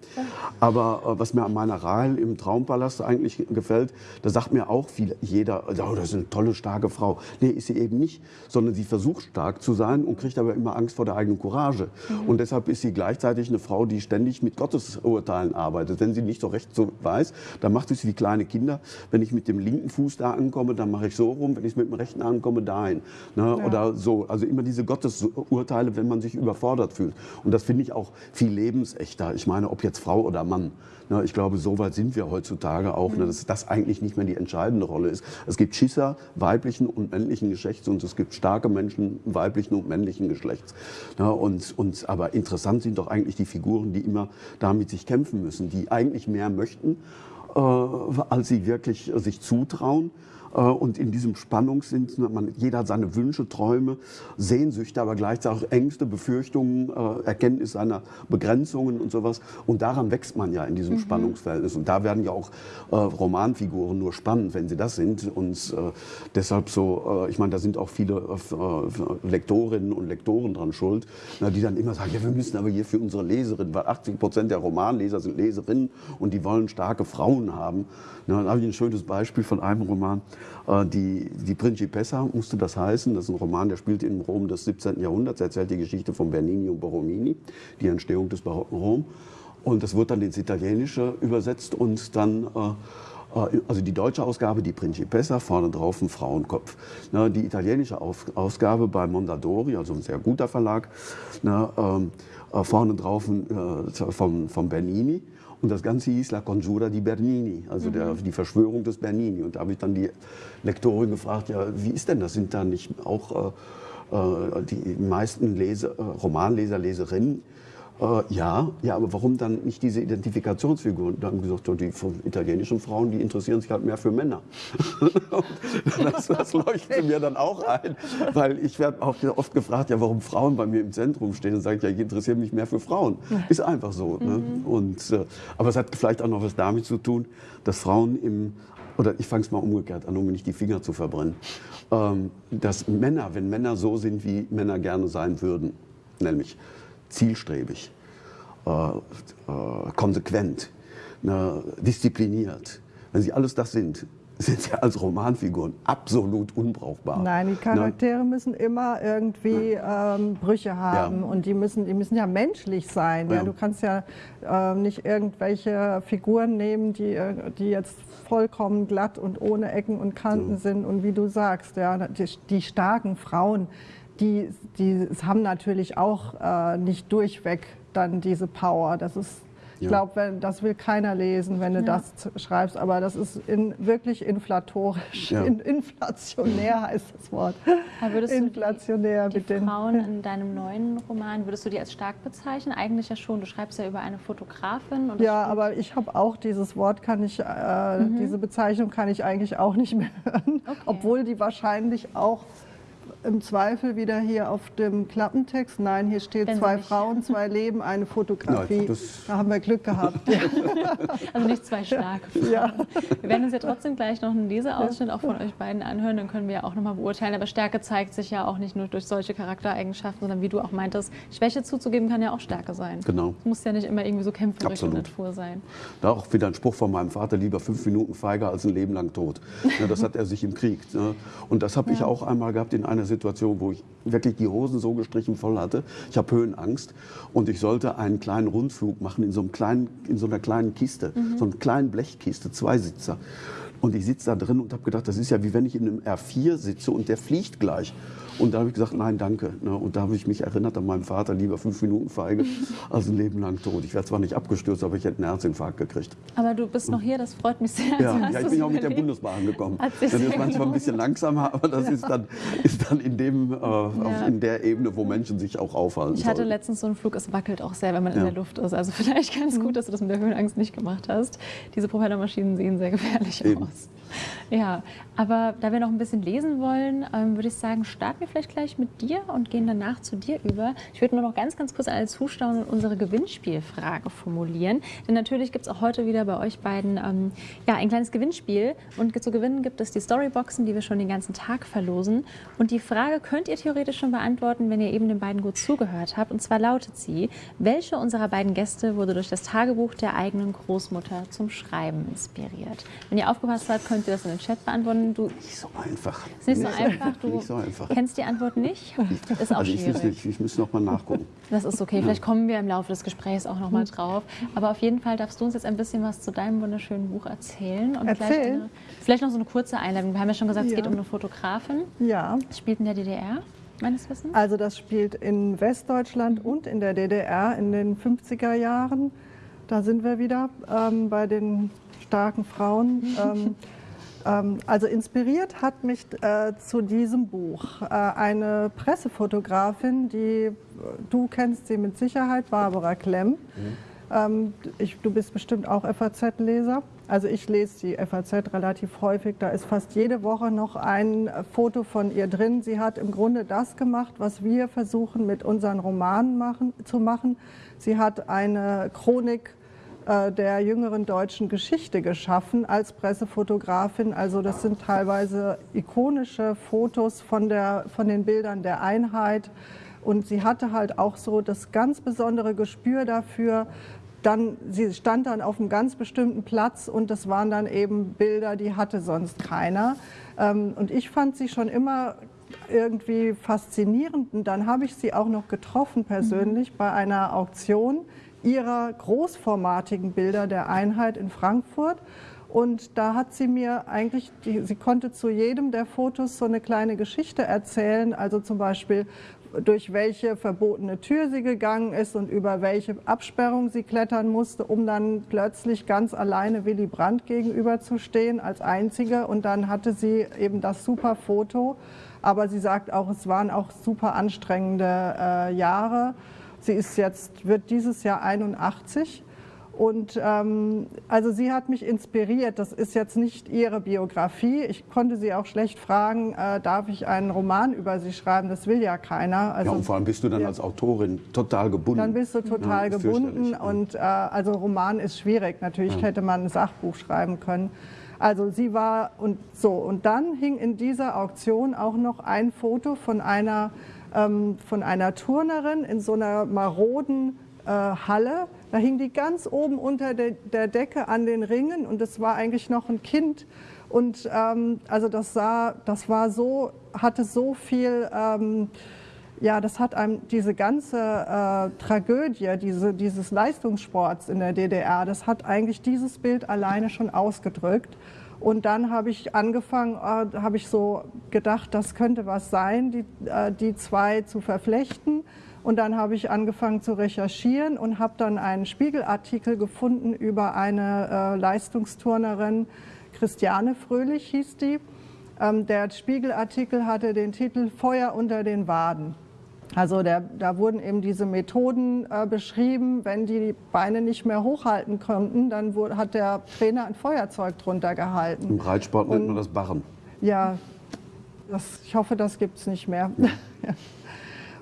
Aber äh, was mir an meiner Rahel im Traumpalast eigentlich gefällt, da sagt mir auch viel, jeder, oh, das ist eine tolle, starke Frau. Nee, ist sie eben nicht, sondern sie versucht stark zu sein und kriegt aber immer Angst vor der eigenen Courage. Mhm. Und deshalb ist sie gleichzeitig eine Frau, die ständig mit Gottesurteilen arbeitet. Wenn sie nicht so recht so weiß, dann macht sie es wie kleine Kinder. Wenn ich mit dem linken Fuß da ankomme, dann mache ich so rum. Wenn ich mit dem rechten ankomme, dahin. Ne? Ja. Oder so. Also immer diese Gottesurteile, wenn man sich überfordert fühlt. Und das finde ich auch viel lebensechter. Ich meine, ob jetzt Frau oder Mann. Ne, ich glaube, so weit sind wir heutzutage auch, ne, dass das eigentlich nicht mehr die entscheidende Rolle ist. Es gibt Schisser weiblichen und männlichen Geschlechts und es gibt starke Menschen weiblichen und männlichen Geschlechts. Ne, und, und, aber interessant sind doch eigentlich die Figuren, die immer damit sich kämpfen müssen, die eigentlich mehr möchten, äh, als sie wirklich sich zutrauen. Äh, und in diesem Spannungssinn, man, jeder hat seine Wünsche, Träume, Sehnsüchte, aber gleichzeitig auch Ängste, Befürchtungen, äh, Erkenntnis seiner Begrenzungen und sowas. Und daran wächst man ja in diesem mhm. Spannungsverhältnis. Und da werden ja auch äh, Romanfiguren nur spannend, wenn sie das sind. Und deshalb so, ich meine, da sind auch viele Lektorinnen und Lektoren dran schuld, die dann immer sagen, ja, wir müssen aber hier für unsere Leserinnen, weil 80 Prozent der Romanleser sind Leserinnen und die wollen starke Frauen haben. Da habe ich ein schönes Beispiel von einem Roman. Äh, die, die Principessa musste das heißen. Das ist ein Roman, der spielt in Rom des 17. Jahrhunderts. Er erzählt die Geschichte von Bernini und Borromini, die Entstehung des barocken Rom. Und das wird dann ins Italienische übersetzt und dann äh, äh, also die deutsche Ausgabe, die Principessa, vorne drauf ein Frauenkopf. Die italienische Ausgabe bei Mondadori, also ein sehr guter Verlag, ähm, vorne drauf vom Bernini und das Ganze hieß La Conjura di Bernini, also der, mhm. die Verschwörung des Bernini. Und da habe ich dann die Lektorin gefragt, ja, wie ist denn das? Sind da nicht auch äh, äh die meisten Lese, äh, Romanleser, Leserinnen Äh, ja, ja, aber warum dann nicht diese Identifikationsfiguren? Da haben gesagt, die italienischen Frauen, die interessieren sich halt mehr für Männer. das, das leuchtet mir dann auch ein, weil ich werde auch oft gefragt, ja, warum Frauen bei mir im Zentrum stehen. Dann sage ich, ja, ich interessiere mich mehr für Frauen. Ist einfach so. Ne? Mhm. Und, äh, aber es hat vielleicht auch noch was damit zu tun, dass Frauen im oder ich fange es mal umgekehrt an, um mir nicht die Finger zu verbrennen, ähm, dass Männer, wenn Männer so sind, wie Männer gerne sein würden, nämlich zielstrebig, äh, äh, konsequent, ne, diszipliniert. Wenn sie alles das sind, sind sie als Romanfiguren absolut unbrauchbar. Nein, die Charaktere ne? müssen immer irgendwie ähm, Brüche haben ja. und die müssen, die müssen ja menschlich sein. Ja. ja. Du kannst ja äh, nicht irgendwelche Figuren nehmen, die, äh, die jetzt vollkommen glatt und ohne Ecken und Kanten ja. sind und wie du sagst, ja, die, die starken Frauen, die, die haben natürlich auch äh, nicht durchweg dann diese Power. Das ist, ich ja. glaube, das will keiner lesen, wenn du ja. das schreibst. Aber das ist in, wirklich inflatorisch, ja. in, inflationär heißt das Wort. Inflationär du die, die Frauen in deinem neuen Roman, würdest du die als stark bezeichnen? Eigentlich ja schon. Du schreibst ja über eine Fotografin. ja, aber ich habe auch dieses Wort, kann ich, äh, mhm. diese Bezeichnung kann ich eigentlich auch nicht mehr hören. Okay. Obwohl die wahrscheinlich auch im Zweifel wieder hier auf dem Klappentext. Nein, hier steht Wenn zwei Frauen, zwei Leben, eine Fotografie. Nein, da haben wir Glück gehabt. also nicht zwei starke Frauen. Ja. Wir werden uns ja trotzdem gleich noch einen Leseausschnitt auch von euch beiden anhören. Dann können wir ja auch nochmal beurteilen. Aber Stärke zeigt sich ja auch nicht nur durch solche Charaktereigenschaften, sondern wie du auch meintest, Schwäche zuzugeben kann ja auch Stärke sein. Genau. Es muss ja nicht immer irgendwie so kämpferische Natur sein. Da auch wieder ein Spruch von meinem Vater, lieber fünf Minuten feiger als ein Leben lang tot. das hat er sich im Krieg. Ne? Und das habe ja. ich auch einmal gehabt in einer Situation, Situation, wo ich wirklich die Hosen so gestrichen voll hatte. Ich habe Höhenangst und ich sollte einen kleinen Rundflug machen in so, einem kleinen, in so einer kleinen Kiste, mhm. so einer kleinen Blechkiste, Zweisitzer. Und ich sitze da drin und habe gedacht, das ist ja wie wenn ich in einem R4 sitze und der fliegt gleich. Und da habe ich gesagt, nein, danke. Ne? Und da habe ich mich erinnert an meinen Vater, lieber fünf Minuten feige als ein Leben lang tot. Ich werde zwar nicht abgestürzt, aber ich hätte einen Herzinfarkt gekriegt. Aber du bist noch hier, das freut mich sehr. Ja, ja ich bin auch mit der Bundesbahn gekommen. Das ist manchmal ein bisschen langsamer, aber das ja. ist, dann, ist dann in, dem, äh, ja. in der Ebene, wo Menschen sich auch aufhalten Ich hatte sollen. letztens so einen Flug, es wackelt auch sehr, wenn man in der Luft ist. Also vielleicht ganz gut, dass du das mit der Höhenangst nicht gemacht hast. Diese Propellermaschinen sehen sehr gefährlich Eben. aus. Ja, aber da wir noch ein bisschen lesen wollen, ähm, würde ich sagen, starten wir vielleicht gleich mit dir und gehen danach zu dir über. Ich würde nur noch ganz, ganz kurz alle Zuschauer unsere Gewinnspielfrage formulieren. Denn natürlich gibt es auch heute wieder bei euch beiden ähm, ja, ein kleines Gewinnspiel. Und zu gewinnen gibt es die Storyboxen, die wir schon den ganzen Tag verlosen. Und die Frage könnt ihr theoretisch schon beantworten, wenn ihr eben den beiden gut zugehört habt. Und zwar lautet sie, welche unserer beiden Gäste wurde durch das Tagebuch der eigenen Großmutter zum Schreiben inspiriert? Wenn ihr aufgepasst habt, könnt ihr das in den Chat beantworten. Du, nicht so einfach. Ist nicht so einfach. Du nicht so einfach. kennst die Antwort nicht? Ist auch also ich schwierig. Nicht, ich muss noch mal nachgucken. Das ist okay. Vielleicht kommen wir im Laufe des Gesprächs auch noch mal drauf. Aber auf jeden Fall darfst du uns jetzt ein bisschen was zu deinem wunderschönen Buch erzählen. Und Erzähl. vielleicht, eine, vielleicht noch so eine kurze Einleitung. Wir haben ja schon gesagt, ja. es geht um eine Fotografin. Ja. Es spielt in der DDR. Meines Wissens? Also das spielt in Westdeutschland mhm. und in der DDR in den 50er Jahren. Da sind wir wieder ähm, bei den starken Frauen. ähm, also inspiriert hat mich äh, zu diesem Buch äh, eine Pressefotografin, die du kennst sie mit Sicherheit, Barbara Klemm. Mhm. Ähm, ich, du bist bestimmt auch FAZ-Leser. Also ich lese die FAZ relativ häufig. Da ist fast jede Woche noch ein Foto von ihr drin. Sie hat im Grunde das gemacht, was wir versuchen mit unseren Romanen machen, zu machen. Sie hat eine Chronik äh, der jüngeren deutschen Geschichte geschaffen als Pressefotografin. Also das sind teilweise ikonische Fotos von, der, von den Bildern der Einheit. Und sie hatte halt auch so das ganz besondere Gespür dafür, dann, sie stand dann auf einem ganz bestimmten Platz und das waren dann eben Bilder, die hatte sonst keiner. Ähm, und ich fand sie schon immer irgendwie faszinierend. Und dann habe ich sie auch noch getroffen persönlich mhm. bei einer Auktion ihrer großformatigen Bilder der Einheit in Frankfurt. Und da hat sie mir eigentlich, sie konnte zu jedem der Fotos so eine kleine Geschichte erzählen. Also zum Beispiel, durch welche verbotene Tür sie gegangen ist und über welche Absperrung sie klettern musste, um dann plötzlich ganz alleine Willy Brandt gegenüberzustehen als Einzige. Und dann hatte sie eben das super Foto. Aber sie sagt auch, es waren auch super anstrengende äh, Jahre. Sie ist jetzt, wird dieses Jahr 81 und ähm, also sie hat mich inspiriert. Das ist jetzt nicht ihre Biografie. Ich konnte sie auch schlecht fragen, äh, darf ich einen Roman über sie schreiben? Das will ja keiner. Also, ja, und vor allem bist du dann ja. als Autorin total gebunden. Dann bist du total ja, gebunden. Und äh, also Roman ist schwierig. Natürlich hätte man ein Sachbuch schreiben können. Also sie war und so. Und dann hing in dieser Auktion auch noch ein Foto von einer, von einer Turnerin in so einer maroden äh, Halle. Da hing die ganz oben unter der, der, Decke an den Ringen und es war eigentlich noch ein Kind. Und ähm, also das sah, das war so, hatte so viel, ähm, ja, das hat einem diese ganze äh, Tragödie, diese, dieses Leistungssports in der DDR, das hat eigentlich dieses Bild alleine schon ausgedrückt. Und dann habe ich angefangen, äh, habe ich so gedacht, das könnte was sein, die, äh, die zwei zu verflechten. Und dann habe ich angefangen zu recherchieren und habe dann einen Spiegelartikel gefunden über eine äh, Leistungsturnerin, Christiane Fröhlich hieß die. Ähm, der Spiegelartikel hatte den Titel Feuer unter den Waden. Also der, da wurden eben diese Methoden äh, beschrieben. Wenn die, Beine nicht mehr hochhalten konnten, dann wurde, hat der Trainer ein Feuerzeug drunter gehalten. Im Reitsport nennt man das Barren. Ja, das, ich hoffe, das gibt es nicht mehr. Ja.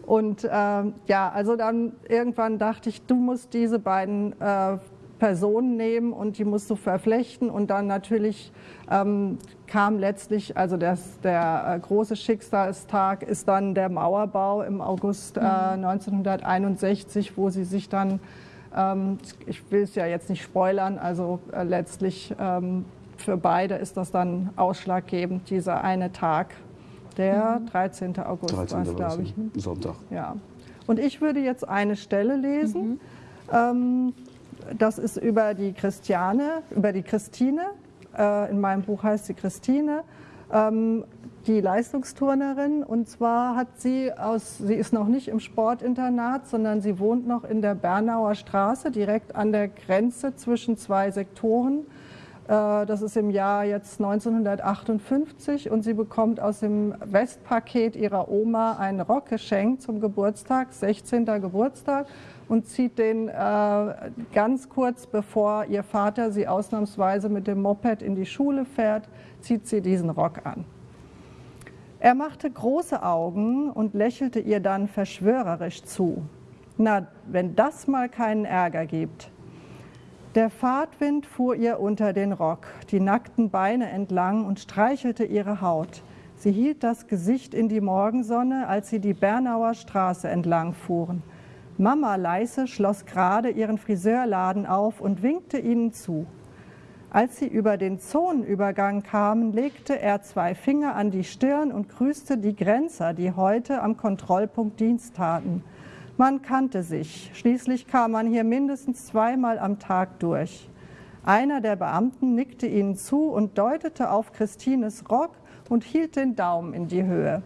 Und äh, ja, also dann irgendwann dachte ich, du musst diese beiden äh, Personen nehmen und die musst du verflechten. Und dann natürlich ähm, kam letztlich, also das, der äh, große Schicksalstag ist dann der Mauerbau im August äh, 1961, mhm. wo sie sich dann, ähm, ich will es ja jetzt nicht spoilern, also äh, letztlich ähm, für beide ist das dann ausschlaggebend, dieser eine Tag. Der 13. Mhm. August 13. war es, glaube ich. Sonntag. Ja. Und ich würde jetzt eine Stelle lesen. Mhm. Das ist über die Christiane, über die Christine. Äh, in meinem Buch heißt sie Christine. Ähm, die Leistungsturnerin. Und zwar hat sie aus, sie ist noch nicht im Sportinternat, sondern sie wohnt noch in der Bernauer Straße, direkt an der Grenze zwischen zwei Sektoren. Äh, das ist im Jahr jetzt 1958 und sie bekommt aus dem Westpaket ihrer Oma einen Rock geschenkt zum Geburtstag, 16. Geburtstag und zieht den äh, ganz kurz bevor ihr Vater sie ausnahmsweise mit dem Moped in die Schule fährt, zieht sie diesen Rock an. Er machte große Augen und lächelte ihr dann verschwörerisch zu. Na, wenn das mal keinen Ärger gibt. Der Fahrtwind fuhr ihr unter den Rock, die nackten Beine entlang und streichelte ihre Haut. Sie hielt das Gesicht in die Morgensonne, als sie die Bernauer Straße entlang fuhren. Mama Leise schloss gerade ihren Friseurladen auf und winkte ihnen zu. Als sie über den Zonenübergang kamen, legte er zwei Finger an die Stirn und grüßte die Grenzer, die heute am Kontrollpunkt Dienst taten. Man kannte sich. Schließlich kam man hier mindestens zweimal am Tag durch. Einer der Beamten nickte ihnen zu und deutete auf Christines Rock und hielt den Daumen in die Höhe.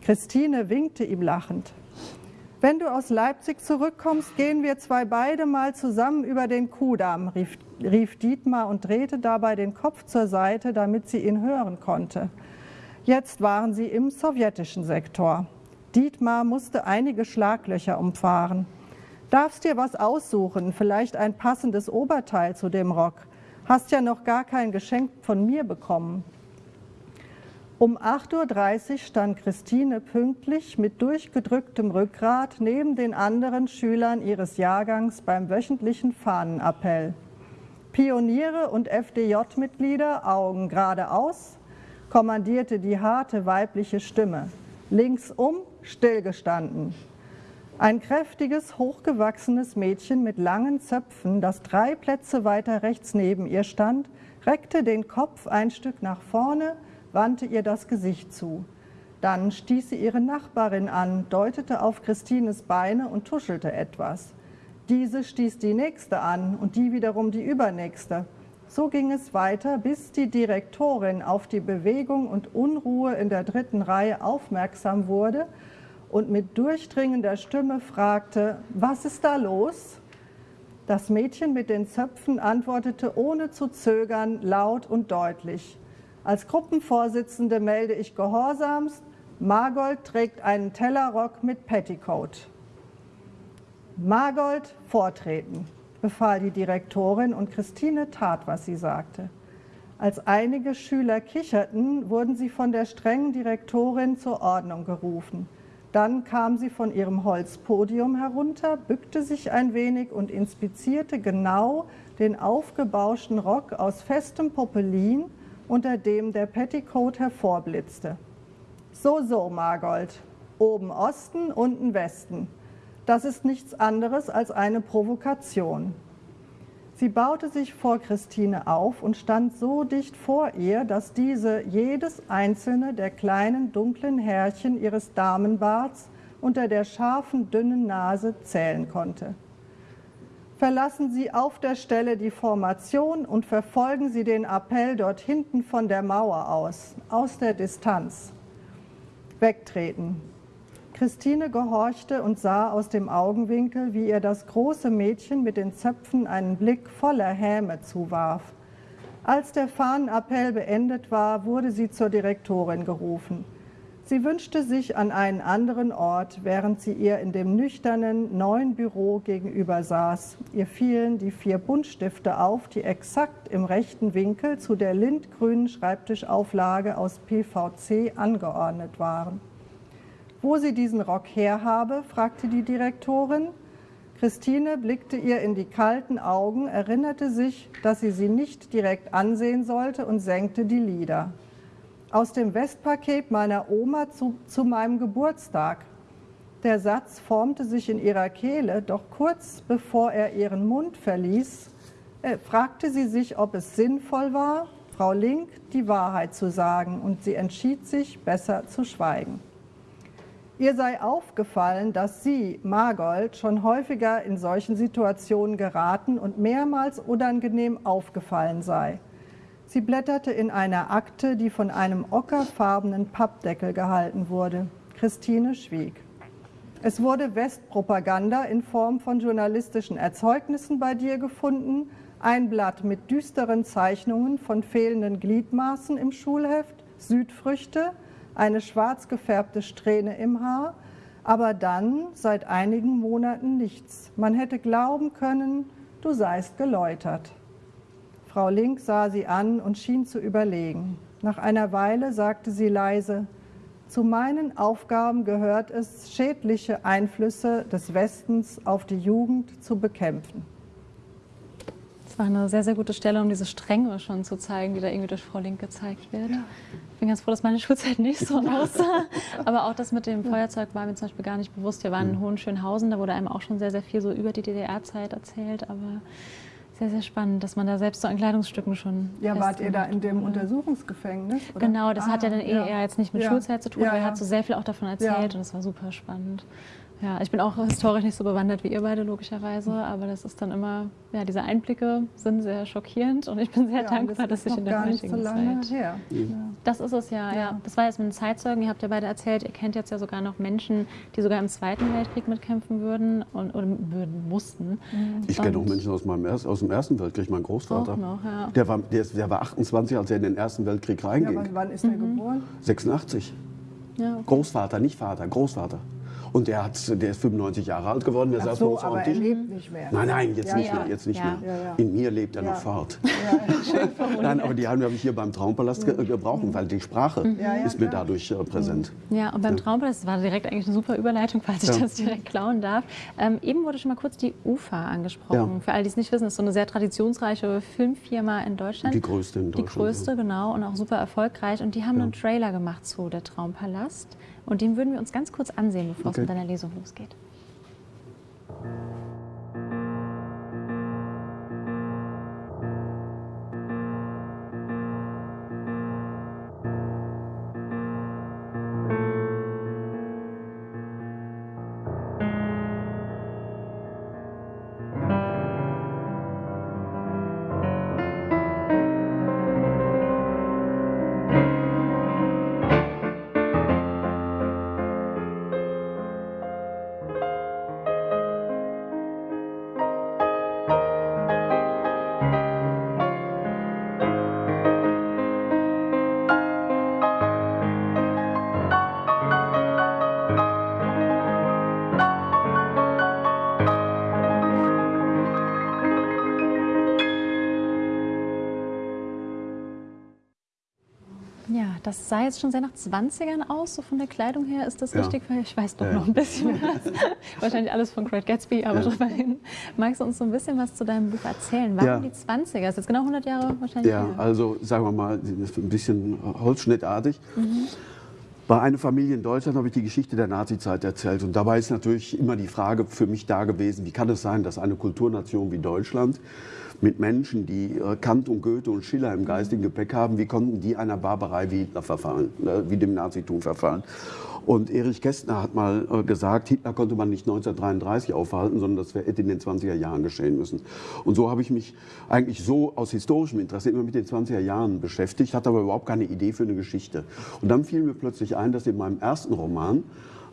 Christine winkte ihm lachend. Wenn du aus Leipzig zurückkommst, gehen wir zwei beide mal zusammen über den Kudamm, rief, rief Dietmar und drehte dabei den Kopf zur Seite, damit sie ihn hören konnte. Jetzt waren sie im sowjetischen Sektor. Dietmar musste einige Schlaglöcher umfahren. Darfst dir was aussuchen, vielleicht ein passendes Oberteil zu dem Rock. Hast ja noch gar kein Geschenk von mir bekommen. Um 8.30 Uhr stand Christine pünktlich mit durchgedrücktem Rückgrat neben den anderen Schülern ihres Jahrgangs beim wöchentlichen Fahnenappell. Pioniere und FDJ-Mitglieder, Augen geradeaus, kommandierte die harte weibliche Stimme. Links um stillgestanden. Ein kräftiges, hochgewachsenes Mädchen mit langen Zöpfen, das drei Plätze weiter rechts neben ihr stand, reckte den Kopf ein Stück nach vorne, wandte ihr das Gesicht zu. Dann stieß sie ihre Nachbarin an, deutete auf Christines Beine und tuschelte etwas. Diese stieß die nächste an und die wiederum die übernächste. So ging es weiter, bis die Direktorin auf die Bewegung und Unruhe in der dritten Reihe aufmerksam wurde und mit durchdringender Stimme fragte, was ist da los? Das Mädchen mit den Zöpfen antwortete ohne zu zögern, laut und deutlich. Als Gruppenvorsitzende melde ich gehorsamst, Margold trägt einen Tellerrock mit Petticoat. Margold, vortreten, befahl die Direktorin und Christine tat, was sie sagte. Als einige Schüler kicherten, wurden sie von der strengen Direktorin zur Ordnung gerufen. Dann kam sie von ihrem Holzpodium herunter, bückte sich ein wenig und inspizierte genau den aufgebauschten Rock aus festem Popelin, unter dem der Petticoat hervorblitzte. So, so, Margold, oben Osten, unten Westen. Das ist nichts anderes als eine Provokation. Sie baute sich vor Christine auf und stand so dicht vor ihr, dass diese jedes einzelne der kleinen dunklen Härchen ihres Damenbarts unter der scharfen, dünnen Nase zählen konnte. Verlassen Sie auf der Stelle die Formation und verfolgen Sie den Appell dort hinten von der Mauer aus, aus der Distanz. Wegtreten. Christine gehorchte und sah aus dem Augenwinkel, wie ihr das große Mädchen mit den Zöpfen einen Blick voller Häme zuwarf. Als der Fahnenappell beendet war, wurde sie zur Direktorin gerufen. Sie wünschte sich an einen anderen Ort, während sie ihr in dem nüchternen neuen Büro gegenüber saß. Ihr fielen die vier Buntstifte auf, die exakt im rechten Winkel zu der lindgrünen Schreibtischauflage aus PVC angeordnet waren. Wo sie diesen Rock her habe, fragte die Direktorin. Christine blickte ihr in die kalten Augen, erinnerte sich, dass sie sie nicht direkt ansehen sollte und senkte die Lider. Aus dem Westpaket meiner Oma zu, zu meinem Geburtstag. Der Satz formte sich in ihrer Kehle, doch kurz bevor er ihren Mund verließ, äh, fragte sie sich, ob es sinnvoll war, Frau Link die Wahrheit zu sagen, und sie entschied sich, besser zu schweigen. Ihr sei aufgefallen, dass sie, Margold, schon häufiger in solchen Situationen geraten und mehrmals unangenehm aufgefallen sei. Sie blätterte in einer Akte, die von einem ockerfarbenen Pappdeckel gehalten wurde. Christine schwieg. Es wurde Westpropaganda in Form von journalistischen Erzeugnissen bei dir gefunden, ein Blatt mit düsteren Zeichnungen von fehlenden Gliedmaßen im Schulheft, Südfrüchte, eine schwarz gefärbte Strähne im Haar, aber dann seit einigen Monaten nichts. Man hätte glauben können, du seist geläutert. Frau Link sah sie an und schien zu überlegen. Nach einer Weile sagte sie leise, zu meinen Aufgaben gehört es, schädliche Einflüsse des Westens auf die Jugend zu bekämpfen. Das war eine sehr, sehr gute Stelle, um diese Strenge schon zu zeigen, die da irgendwie durch Frau Link gezeigt wird. Ja bin ganz froh, dass meine Schulzeit nicht so aussah. Aber auch das mit dem Feuerzeug war mir zum Beispiel gar nicht bewusst. Wir waren in Hohenschönhausen, da wurde einem auch schon sehr, sehr viel so über die DDR-Zeit erzählt. Aber sehr, sehr spannend, dass man da selbst so an Kleidungsstücken schon. Ja, wart ihr da in dem oder? Untersuchungsgefängnis? Oder? Genau, das ah, hat ja dann eher ja. jetzt nicht mit ja. Schulzeit zu tun, ja, aber er hat so sehr viel auch davon erzählt und es war super spannend. Ja, ich bin auch historisch nicht so bewandert wie ihr beide, logischerweise, aber das ist dann immer, ja, diese Einblicke sind sehr schockierend und ich bin sehr ja, dankbar, das dass ich in der heutigen so Zeit. Her. Mhm. Das ist es ja, ja, ja. Das war jetzt mit den Zeitzeugen, ihr habt ja beide erzählt, ihr kennt jetzt ja sogar noch Menschen, die sogar im Zweiten Weltkrieg mitkämpfen würden und oder würden, mussten. Mhm. Ich kenne auch Menschen aus, meinem aus dem Ersten Weltkrieg, mein Großvater. Auch noch, ja. der, war, der, der, war 28, als er in den Ersten Weltkrieg reinging. Ja, wann ist er mhm. geboren? 86. Ja, okay. Großvater, nicht Vater, Großvater. Und der, hat, der ist 95 Jahre alt geworden. Der Ach saß so, bei uns aber er lebt nicht mehr. Nein, nein, jetzt ja, nicht ja. mehr. Jetzt nicht ja. mehr. In mir lebt er noch fort. nein, aber die haben wir hier beim Traumpalast ge gebraucht, weil die Sprache mhm. ist mir dadurch äh, präsent. Ja, und beim Traumpalast war direkt eigentlich eine super Überleitung, falls ich das direkt klauen darf. Ähm, eben wurde schon mal kurz die UFA angesprochen. Für alle, die es nicht wissen, ist so eine sehr traditionsreiche Filmfirma in Deutschland. Die größte in Deutschland. Die größte, genau, und auch super erfolgreich. Und die haben einen Trailer gemacht zu Der Traumpalast. Und den würden wir uns ganz kurz ansehen, bevor okay. es mit deiner Lesung losgeht. Das sah jetzt schon sehr nach 20ern aus, so von der Kleidung her. Ist das ja. richtig? Ich weiß doch ja. noch ein bisschen was. Wahrscheinlich alles von Great Gatsby, aber ja. drüber hin. Magst du uns so ein bisschen was zu deinem Buch erzählen? Warum die 20er? Das ist jetzt genau 100 Jahre wahrscheinlich Ja, her. also sagen wir mal, ein bisschen holzschnittartig. Mhm. Bei einer Familie in Deutschland habe ich die Geschichte der Nazizeit erzählt. Und dabei ist natürlich immer die Frage für mich da gewesen, wie kann es sein, dass eine Kulturnation wie Deutschland mit Menschen, die äh, Kant und Goethe und Schiller im geistigen Gepäck haben, wie konnten die einer Barbarei wie Hitler verfallen, äh, wie dem Nazitum verfallen? Und Erich Kästner hat mal äh, gesagt, Hitler konnte man nicht 1933 aufhalten, sondern das hätte in den 20er Jahren geschehen müssen. Und so habe ich mich eigentlich so aus historischem Interesse immer mit den 20er Jahren beschäftigt, hatte aber überhaupt keine Idee für eine Geschichte. Und dann fiel mir plötzlich ein, dass in meinem ersten Roman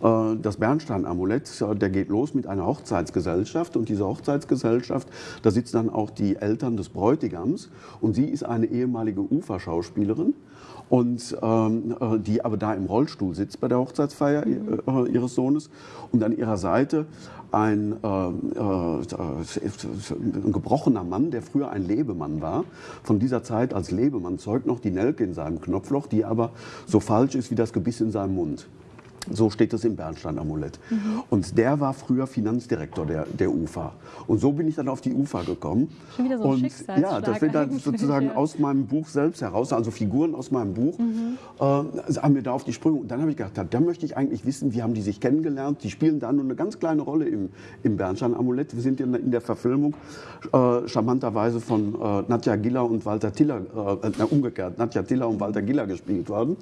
das Bernstein-Amulett, äh, der geht los mit einer Hochzeitsgesellschaft und diese Hochzeitsgesellschaft, da sitzen dann auch die Eltern des Bräutigams und sie ist eine ehemalige Uferschauspielerin und ähm, äh, die aber da im Rollstuhl sitzt bei der Hochzeitsfeier äh, ihres Sohnes und an ihrer Seite ein, äh, äh, ein, gebrochener Mann, der früher ein Lebemann war, von dieser Zeit als Lebemann zeugt noch die Nelke in seinem Knopfloch, die aber so falsch ist wie das Gebiss in seinem Mund. So steht es im Bernstein-Amulett. Mhm. Und der war früher Finanzdirektor der, der UFA. Und so bin ich dann auf die UFA gekommen. Schon wieder so ein und, Ja, das wird dann sozusagen ja. aus meinem Buch selbst heraus, also Figuren aus meinem Buch, mhm. äh, haben mir da auf die Sprünge. Und dann habe ich gedacht, da möchte ich eigentlich wissen, wie haben die sich kennengelernt. Die spielen da nur eine ganz kleine Rolle im, im Bernstein-Amulett. Wir sind in, in der Verfilmung äh, charmanterweise von äh, Nadja Giller und Walter Tiller, äh, umgekehrt, Nadja Tiller und Walter Giller gespielt worden.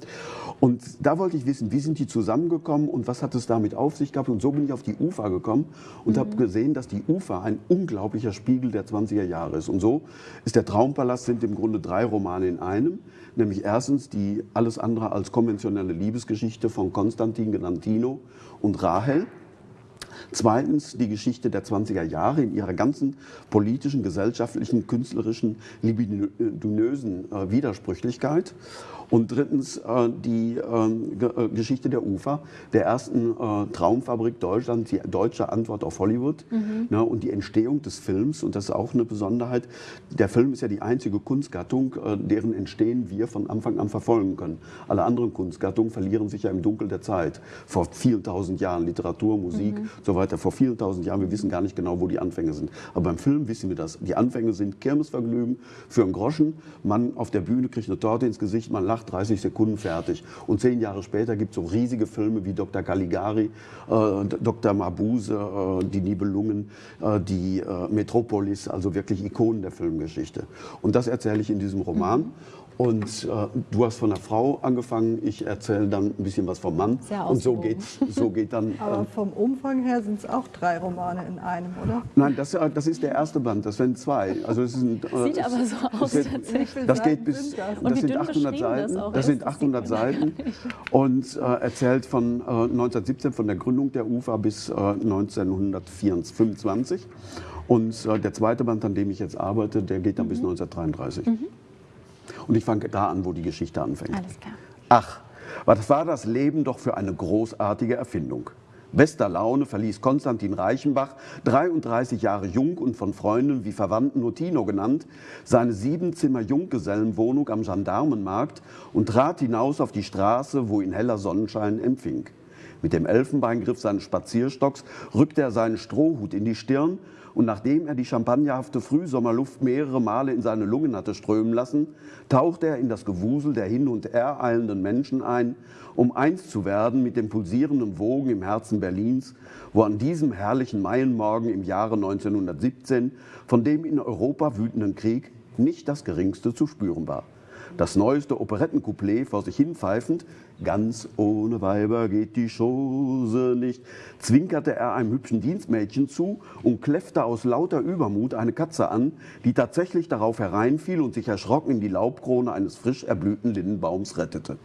Und da wollte ich wissen, wie sind die zusammen gekommen und was hat es damit auf sich gehabt. Und so bin ich auf die UFA gekommen und mhm. habe gesehen, dass die UFA ein unglaublicher Spiegel der 20er Jahre ist. Und so ist der Traumpalast sind im Grunde drei Romane in einem. Nämlich erstens die alles andere als konventionelle Liebesgeschichte von Konstantin genannt Tino und Rahel. Zweitens die Geschichte der 20er Jahre in ihrer ganzen politischen, gesellschaftlichen, künstlerischen, libidinösen äh, Widersprüchlichkeit. Und drittens äh, die ähm, äh, Geschichte der UFA, der ersten äh, Traumfabrik Deutschland, die deutsche Antwort auf Hollywood mhm. ne, und die Entstehung des Films. Und das ist auch eine Besonderheit. Der Film ist ja die einzige Kunstgattung, äh, deren Entstehen wir von Anfang an verfolgen können. Alle anderen Kunstgattungen verlieren sich ja im Dunkel der Zeit. Vor vielen tausend Jahren, Literatur, Musik, mhm. so weiter. Vor vielen tausend Jahren, wir wissen gar nicht genau, wo die Anfänge sind. Aber beim Film wissen wir das. Die Anfänge sind Kirmesvergnügen für einen Groschen. Man auf der Bühne kriegt eine Torte ins Gesicht, man lacht nach 30 Sekunden fertig. Und zehn Jahre später gibt es so riesige Filme wie Dr. Caligari, äh, Dr. Mabuse, äh, Die Nibelungen, äh, die äh, Metropolis, also wirklich Ikonen der Filmgeschichte. Und das erzähle ich in diesem Roman. Mhm. Und äh, du hast von der Frau angefangen, ich erzähle dann ein bisschen was vom Mann. Sehr und so geht, so geht dann. Aber äh, vom Umfang her sind es auch drei Romane in einem, oder? Nein, das, äh, das ist der erste Band, das sind zwei. Also es sind, äh, Sieht aber so aus wird, tatsächlich. Das geht bis, das, das sind 800 Seiten. Das, das sind 800 Seiten und äh, erzählt von 1917, von der Gründung der UFA bis 1925. Und der zweite Band, an dem ich jetzt arbeite, der geht dann mhm. bis 1933. Mhm. Und ich fange da an, wo die Geschichte anfängt. Alles klar. Ach, was war das Leben doch für eine großartige Erfindung. Bester Laune verließ Konstantin Reichenbach, 33 Jahre jung und von Freunden wie Verwandten nur Tino genannt, seine Siebenzimmer-Junggesellenwohnung am Gendarmenmarkt und trat hinaus auf die Straße, wo ihn heller Sonnenschein empfing. Mit dem Elfenbeingriff seines Spazierstocks rückte er seinen Strohhut in die Stirn und nachdem er die champagnerhafte Frühsommerluft mehrere Male in seine Lungen hatte strömen lassen, tauchte er in das Gewusel der hin und her eilenden Menschen ein, um eins zu werden mit den pulsierenden Wogen im Herzen Berlins, wo an diesem herrlichen Maienmorgen im Jahre 1917 von dem in Europa wütenden Krieg nicht das geringste zu spüren war. Das neueste Operettencouplet vor sich hinpfeifend, ganz ohne Weiber geht die Chose nicht, zwinkerte er einem hübschen Dienstmädchen zu und kläffte aus lauter Übermut eine Katze an, die tatsächlich darauf hereinfiel und sich erschrocken in die Laubkrone eines frisch erblühten Lindenbaums rettete.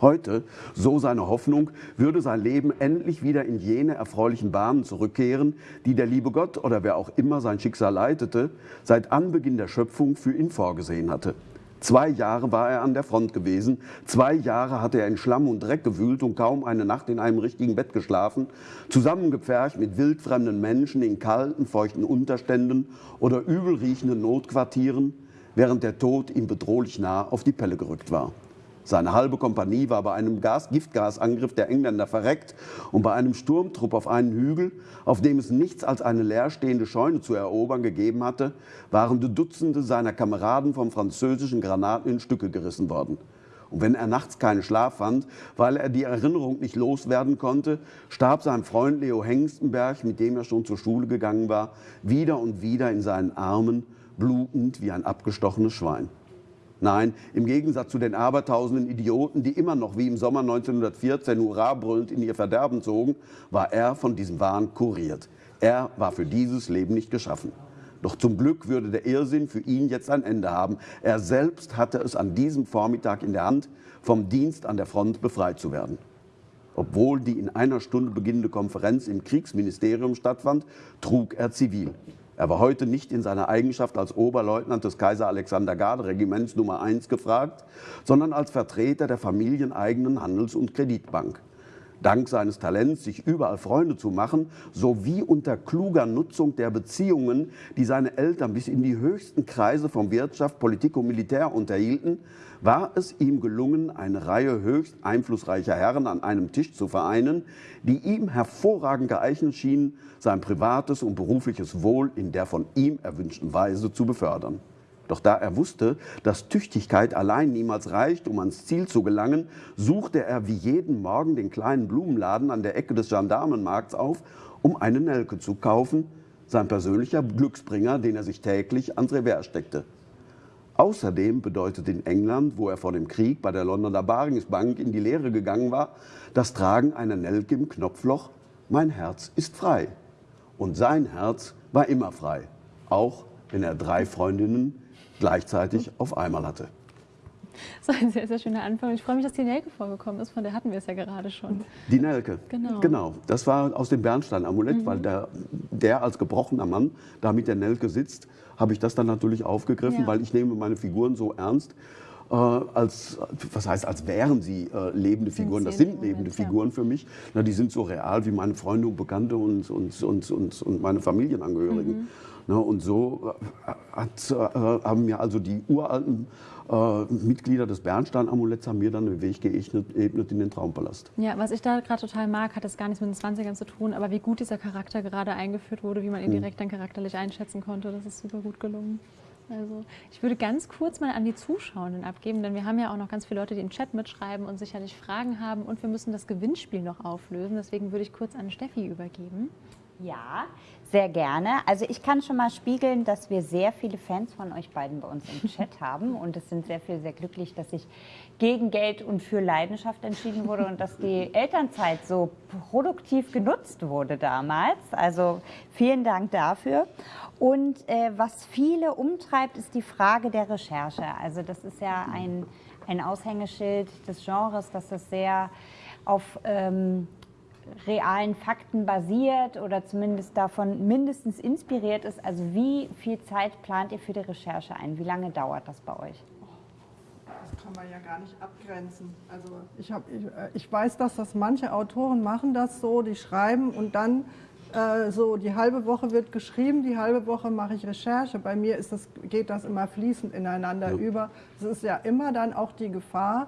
Heute, so seine Hoffnung, würde sein Leben endlich wieder in jene erfreulichen Bahnen zurückkehren, die der liebe Gott oder wer auch immer sein Schicksal leitete, seit Anbeginn der Schöpfung für ihn vorgesehen hatte. Zwei Jahre war er an der Front gewesen. Zwei Jahre hatte er in Schlamm und Dreck gewühlt und kaum eine Nacht in einem richtigen Bett geschlafen, zusammengepfercht mit wildfremden Menschen in kalten, feuchten Unterständen oder übelriechenden Notquartieren, während der Tod ihm bedrohlich nah auf die Pelle gerückt war. Seine halbe Kompanie war bei einem Gas Giftgasangriff der Engländer verreckt und bei einem Sturmtrupp auf einen Hügel, auf dem es nichts als eine leerstehende Scheune zu erobern gegeben hatte, waren Dutzende seiner Kameraden vom französischen Granaten in Stücke gerissen worden. Und wenn er nachts keinen Schlaf fand, weil er die Erinnerung nicht loswerden konnte, starb sein Freund Leo Hengstenberg, mit dem er schon zur Schule gegangen war, wieder und wieder in seinen Armen, blutend wie ein abgestochenes Schwein. Nein, im Gegensatz zu den abertausenden Idioten, die immer noch wie im Sommer 1914 Hurra brüllend in ihr Verderben zogen, war er von diesem Wahn kuriert. Er war für dieses Leben nicht geschaffen. Doch zum Glück würde der Irrsinn für ihn jetzt ein Ende haben. Er selbst hatte es an diesem Vormittag in der Hand, vom Dienst an der Front befreit zu werden. Obwohl die in einer Stunde beginnende Konferenz im Kriegsministerium stattfand, trug er zivil. Er war heute nicht in seiner Eigenschaft als Oberleutnant des Kaiser Alexander Garde Regiments Nummer 1 gefragt, sondern als Vertreter der familieneigenen Handels- und Kreditbank. Dank seines Talents, sich überall Freunde zu machen, sowie unter kluger Nutzung der Beziehungen, die seine Eltern bis in die höchsten Kreise von Wirtschaft, Politik und Militär unterhielten, war es ihm gelungen, eine Reihe höchst einflussreicher Herren an einem Tisch zu vereinen, die ihm hervorragend geeignet schienen, sein privates und berufliches Wohl in der von ihm erwünschten Weise zu befördern. Doch da er wusste, dass Tüchtigkeit allein niemals reicht, um ans Ziel zu gelangen, suchte er wie jeden Morgen den kleinen Blumenladen an der Ecke des Gendarmenmarkts auf, um eine Nelke zu kaufen, sein persönlicher Glücksbringer, den er sich täglich ans Revers steckte. Außerdem bedeutet in England, wo er vor dem Krieg bei der Londoner Baringsbank in die Lehre gegangen war, das Tragen einer Nelke im Knopfloch, mein Herz ist frei. Und sein Herz war immer frei, auch wenn er drei Freundinnen gleichzeitig auf einmal hatte. So ein sehr, sehr schöner Anfang. Ich freue mich, dass die Nelke vorgekommen ist, von der hatten wir es ja gerade schon. Die Nelke, genau. genau. Das war aus dem Bernstein-Amulett, mhm. weil der, der als gebrochener Mann da mit der Nelke sitzt habe ich das dann natürlich aufgegriffen, ja. weil ich nehme meine Figuren so ernst. Äh, als, was heißt, als wären sie äh, lebende Figuren. Das sind lebende Figuren für mich. Na, die sind so real wie meine Freunde und Bekannte und, und, und, und, und meine Familienangehörigen. Mhm. Na, und so äh, hat, äh, haben mir also die uralten äh, Mitglieder des Bernstein-Amuletts haben mir dann den Weg geebnet in den Traumpalast. Ja, was ich da gerade total mag, hat das gar nichts mit den 20ern zu tun, aber wie gut dieser Charakter gerade eingeführt wurde, wie man ihn hm. direkt dann charakterlich einschätzen konnte, das ist super gut gelungen. Also ich würde ganz kurz mal an die Zuschauenden abgeben, denn wir haben ja auch noch ganz viele Leute, die im Chat mitschreiben und sicherlich Fragen haben und wir müssen das Gewinnspiel noch auflösen. Deswegen würde ich kurz an Steffi übergeben. Ja, sehr gerne. Also ich kann schon mal spiegeln, dass wir sehr viele Fans von euch beiden bei uns im Chat haben und es sind sehr viele sehr glücklich, dass ich gegen Geld und für Leidenschaft entschieden wurde und dass die Elternzeit so produktiv genutzt wurde damals. Also vielen Dank dafür. Und äh, was viele umtreibt, ist die Frage der Recherche. Also das ist ja ein, ein Aushängeschild des Genres, dass es sehr auf ähm, realen Fakten basiert oder zumindest davon mindestens inspiriert ist. Also wie viel Zeit plant ihr für die Recherche ein? Wie lange dauert das bei euch? Das kann man ja gar nicht abgrenzen. Also ich, hab, ich, äh, ich weiß, dass das manche Autoren machen das so, die schreiben und dann äh, so die halbe Woche wird geschrieben, die halbe Woche mache ich Recherche. Bei mir ist das, geht das immer fließend ineinander ja. über. Es ist ja immer dann auch die Gefahr,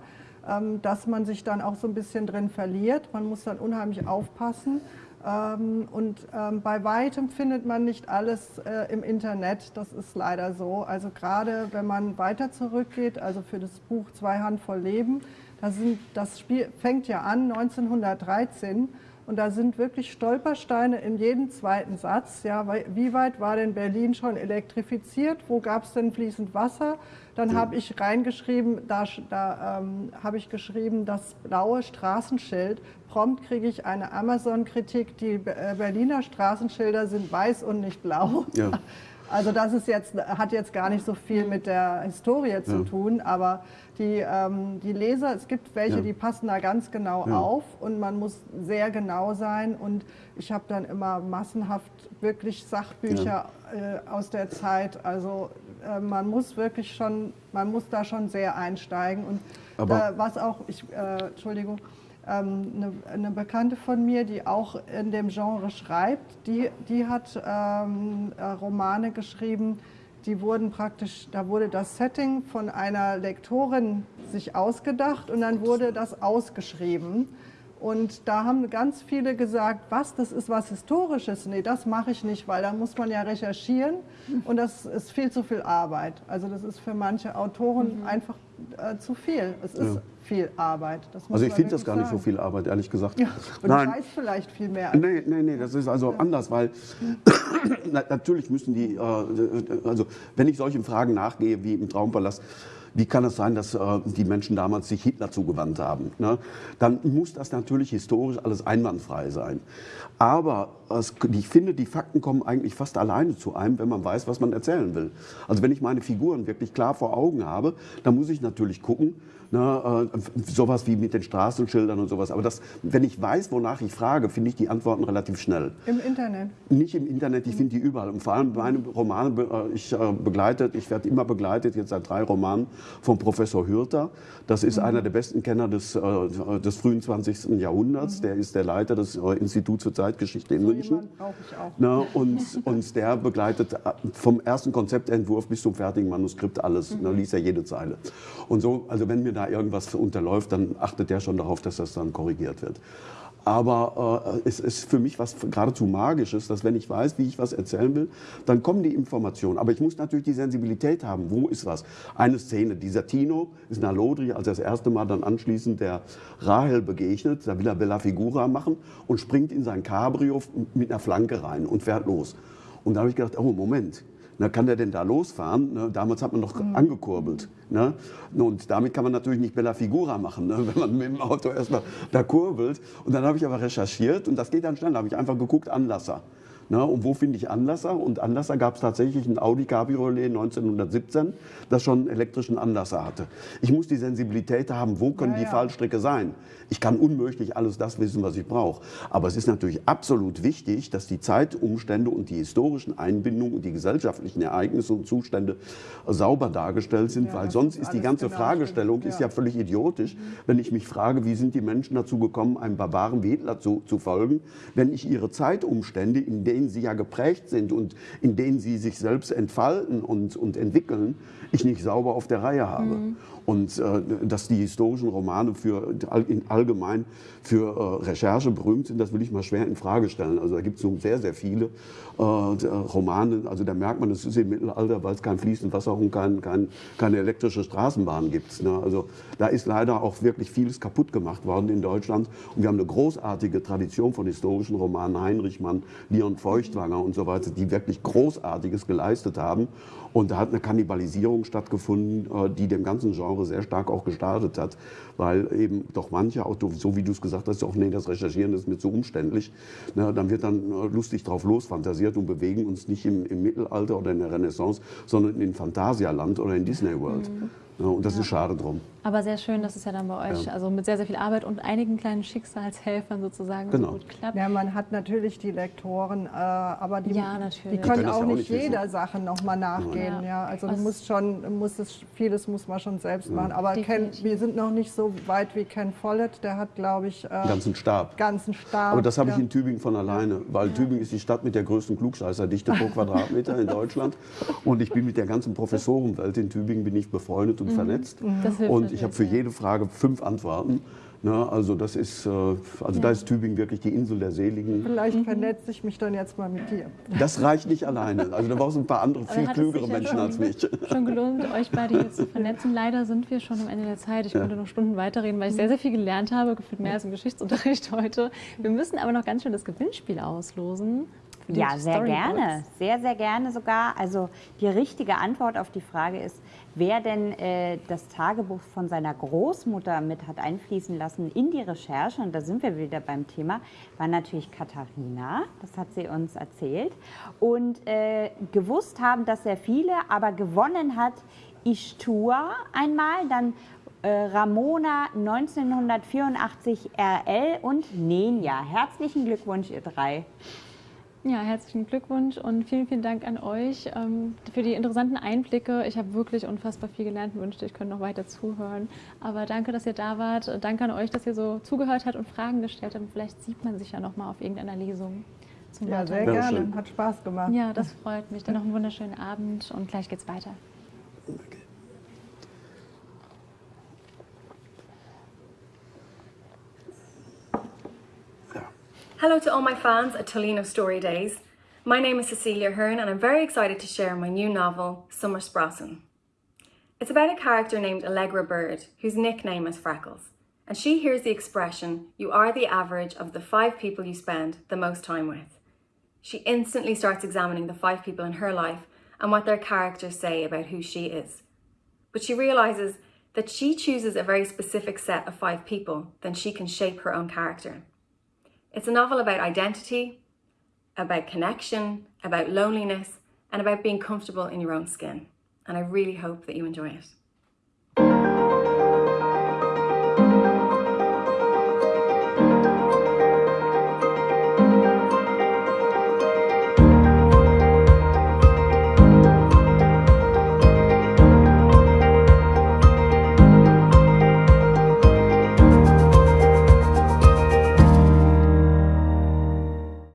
dass man sich dann auch so ein bisschen drin verliert. Man muss dann unheimlich aufpassen. Ähm, und ähm, bei weitem findet man nicht alles äh, im Internet, das ist leider so. Also gerade wenn man weiter zurückgeht, also für das Buch Zwei Handvoll Leben, das, sind, das Spiel fängt ja an 1913 und da sind wirklich Stolpersteine in jedem zweiten Satz. Ja, wie weit war denn Berlin schon elektrifiziert? Wo gab es denn fließend Wasser? Dann habe ich reingeschrieben, da, da ähm, habe ich geschrieben, das blaue Straßenschild. Prompt kriege ich eine Amazon-Kritik, die äh, Berliner Straßenschilder sind weiß und nicht blau. Ja. Also das ist jetzt, hat jetzt gar nicht so viel mit der Historie zu ja. tun, aber die, ähm, die Leser, es gibt welche, ja. die passen da ganz genau ja. auf und man muss sehr genau sein und ich habe dann immer massenhaft wirklich Sachbücher äh, aus der Zeit, also äh, man muss wirklich schon, man muss da schon sehr einsteigen und äh, was auch, ich, äh, Entschuldigung, ähm, eine, eine, Bekannte von mir, die auch in dem Genre schreibt, die, die hat ähm, äh, Romane geschrieben, die wurden praktisch, da wurde das Setting von einer Lektorin sich ausgedacht und dann wurde das ausgeschrieben. Und da haben ganz viele gesagt, was, das ist was Historisches. Nee, das mache ich nicht, weil da muss man ja recherchieren und das ist viel zu viel Arbeit. Also das ist für manche Autoren mhm. einfach äh, zu viel. Es ist ja. Viel Arbeit. also ich finde das gar sagen. nicht so viel Arbeit, ehrlich gesagt. Ja, und Nein. du weißt vielleicht viel mehr. Nee, nee, nee, das ist also ja. anders, weil natürlich müssen die, äh, also wenn ich solchen Fragen nachgehe wie im Traumpalast, wie kann es sein, dass äh, die Menschen damals sich Hitler zugewandt haben? Ne? Dann muss das natürlich historisch alles einwandfrei sein. Aber es, ich finde, die Fakten kommen eigentlich fast alleine zu einem, wenn man weiß, was man erzählen will. Also wenn ich meine Figuren wirklich klar vor Augen habe, dann muss ich natürlich gucken, Ne, äh, sowas wie mit den Straßenschildern und sowas. Aber das, wenn ich weiß, wonach ich frage, finde ich die Antworten relativ schnell. Im Internet? Nicht im Internet, ich finde die überall. Und vor allem meine Romane, äh, ich äh, begleitet, ich werde immer begleitet, jetzt seit drei Romanen, von Professor Hürter. Das ist mhm. einer der besten Kenner des, äh, des frühen 20. Jahrhunderts. Mhm. Der ist der Leiter des Instituts für Zeitgeschichte in so München. brauche ich auch. Ne, und, und der begleitet vom ersten Konzeptentwurf bis zum fertigen Manuskript alles. Mhm. Ne, liest er jede Zeile. Und so, also wenn mir da irgendwas unterläuft, dann achtet der schon darauf, dass das dann korrigiert wird. Aber äh, es ist für mich was geradezu Magisches, dass wenn ich weiß, wie ich was erzählen will, dann kommen die Informationen. Aber ich muss natürlich die Sensibilität haben. Wo ist was? Eine Szene, dieser Tino ist nach Lodri, als er das erste Mal dann anschließend der Rahel begegnet, da will er Bella Figura machen und springt in sein Cabrio mit einer Flanke rein und fährt los. Und da habe ich gedacht, oh Moment, na, kann der denn da losfahren? Ne? Damals hat man noch mhm. angekurbelt. Ne? Und damit kann man natürlich nicht Bella Figura machen, ne? wenn man mit dem Auto erstmal da kurbelt. Und dann habe ich aber recherchiert und das geht dann schnell. Da habe ich einfach geguckt, Anlasser. Ne? Und wo finde ich Anlasser? Und Anlasser gab es tatsächlich ein Audi Cabriolet 1917, das schon einen elektrischen Anlasser hatte. Ich muss die Sensibilität haben, wo können ja, die ja. Fallstricke sein. Ich kann unmöglich alles das wissen, was ich brauche. Aber es ist natürlich absolut wichtig, dass die Zeitumstände und die historischen Einbindungen und die gesellschaftlichen Ereignisse und Zustände sauber dargestellt sind, ja, weil sonst ist die ganze genau Fragestellung ist ja völlig idiotisch, mhm. wenn ich mich frage, wie sind die Menschen dazu gekommen, einem Barbaren wie Hitler zu, zu folgen, wenn ich ihre Zeitumstände, in denen sie ja geprägt sind und in denen sie sich selbst entfalten und, und entwickeln, ich nicht sauber auf der Reihe habe. Mhm. Und äh, dass die historischen Romane für, in allgemein für äh, Recherche berühmt sind, das will ich mal schwer in Frage stellen. Also da gibt es so sehr, sehr viele äh, Romane. Also da merkt man, es ist im Mittelalter, weil es kein fließendes Wasser und kein, kein, keine elektrische Straßenbahn gibt. Ne? Also da ist leider auch wirklich vieles kaputt gemacht worden in Deutschland. Und wir haben eine großartige Tradition von historischen Romanen. Heinrich Mann, Leon Feuchtwanger und so weiter, die wirklich Großartiges geleistet haben. Und da hat eine Kannibalisierung stattgefunden, äh, die dem ganzen Genre sehr stark auch gestartet hat, weil eben doch manche, auch so wie du es gesagt hast, auch nee, das Recherchieren ist mir zu umständlich. Na, dann wird dann äh, lustig drauf losfantasiert und bewegen uns nicht im, im Mittelalter oder in der Renaissance, sondern in Phantasialand oder in Disney World. Mhm. Ja, und das ja. ist schade drum. Aber sehr schön, dass es ja dann bei euch, ja. also mit sehr, sehr viel Arbeit und einigen kleinen Schicksalshelfern sozusagen genau. so gut klappt. Ja, man hat natürlich die Lektoren, äh, aber die, ja, die können auch nicht jeder wissen. Sache nochmal nachgehen. Ja. also du musst schon, musst es, vieles muss man schon selbst machen. Aber Ken, wir sind noch nicht so weit wie Ken Follett, der hat, glaube ich... Äh, ganzen Stab. Ganzen Stab. Aber das habe ich in Tübingen von alleine, weil Tübingen ist die Stadt mit der größten Klugscheißerdichte pro Quadratmeter in Deutschland. Und ich bin mit der ganzen Professorenwelt in Tübingen bin ich befreundet und mhm. vernetzt. Mhm. Und ich habe für jede Frage fünf Antworten. Ne, also das ist, äh, also ja. da ist Tübingen wirklich die Insel der Seligen. Vielleicht mhm. vernetze ich mich dann jetzt mal mit dir. Das reicht nicht alleine. Also da brauchst du ein paar andere, viel klügere Menschen als mich. Schon gelohnt, euch beide hier zu vernetzen. Leider sind wir schon am Ende der Zeit. Ich ja. könnte noch Stunden weiterreden, weil ich sehr, sehr viel gelernt habe, gefühlt mehr als im Geschichtsunterricht heute. Wir müssen aber noch ganz schön das Gewinnspiel auslosen. Ja, sehr gerne. Sehr, sehr gerne sogar. Also die richtige Antwort auf die Frage ist, Wer denn äh, das Tagebuch von seiner Großmutter mit hat einfließen lassen in die Recherche, und da sind wir wieder beim Thema, war natürlich Katharina. Das hat sie uns erzählt. Und äh, gewusst haben das sehr viele, aber gewonnen hat Ishtua einmal, dann äh, Ramona 1984 RL und Nenja. Herzlichen Glückwunsch, ihr drei. Ja, herzlichen Glückwunsch und vielen, vielen Dank an euch ähm, für die interessanten Einblicke. Ich habe wirklich unfassbar viel gelernt und wünschte, ich könnte noch weiter zuhören. Aber danke, dass ihr da wart. Danke an euch, dass ihr so zugehört habt und Fragen gestellt habt. Vielleicht sieht man sich ja noch mal auf irgendeiner Lesung. zum Ja, sehr gerne. schön. Hat Spaß gemacht. Ja, das freut mich. Dann noch einen wunderschönen Abend und gleich geht's weiter. Hello to all my fans at Tolino Story Days. My name is Cecilia Hearn and I'm very excited to share my new novel, Summer Sprosson. It's about a character named Allegra Bird, whose nickname is Freckles. And she hears the expression, you are the average of the five people you spend the most time with. She instantly starts examining the five people in her life and what their characters say about who she is. But she realises that she chooses a very specific set of five people, then she can shape her own character. It's a novel about identity, about connection, about loneliness, and about being comfortable in your own skin. And I really hope that you enjoy it.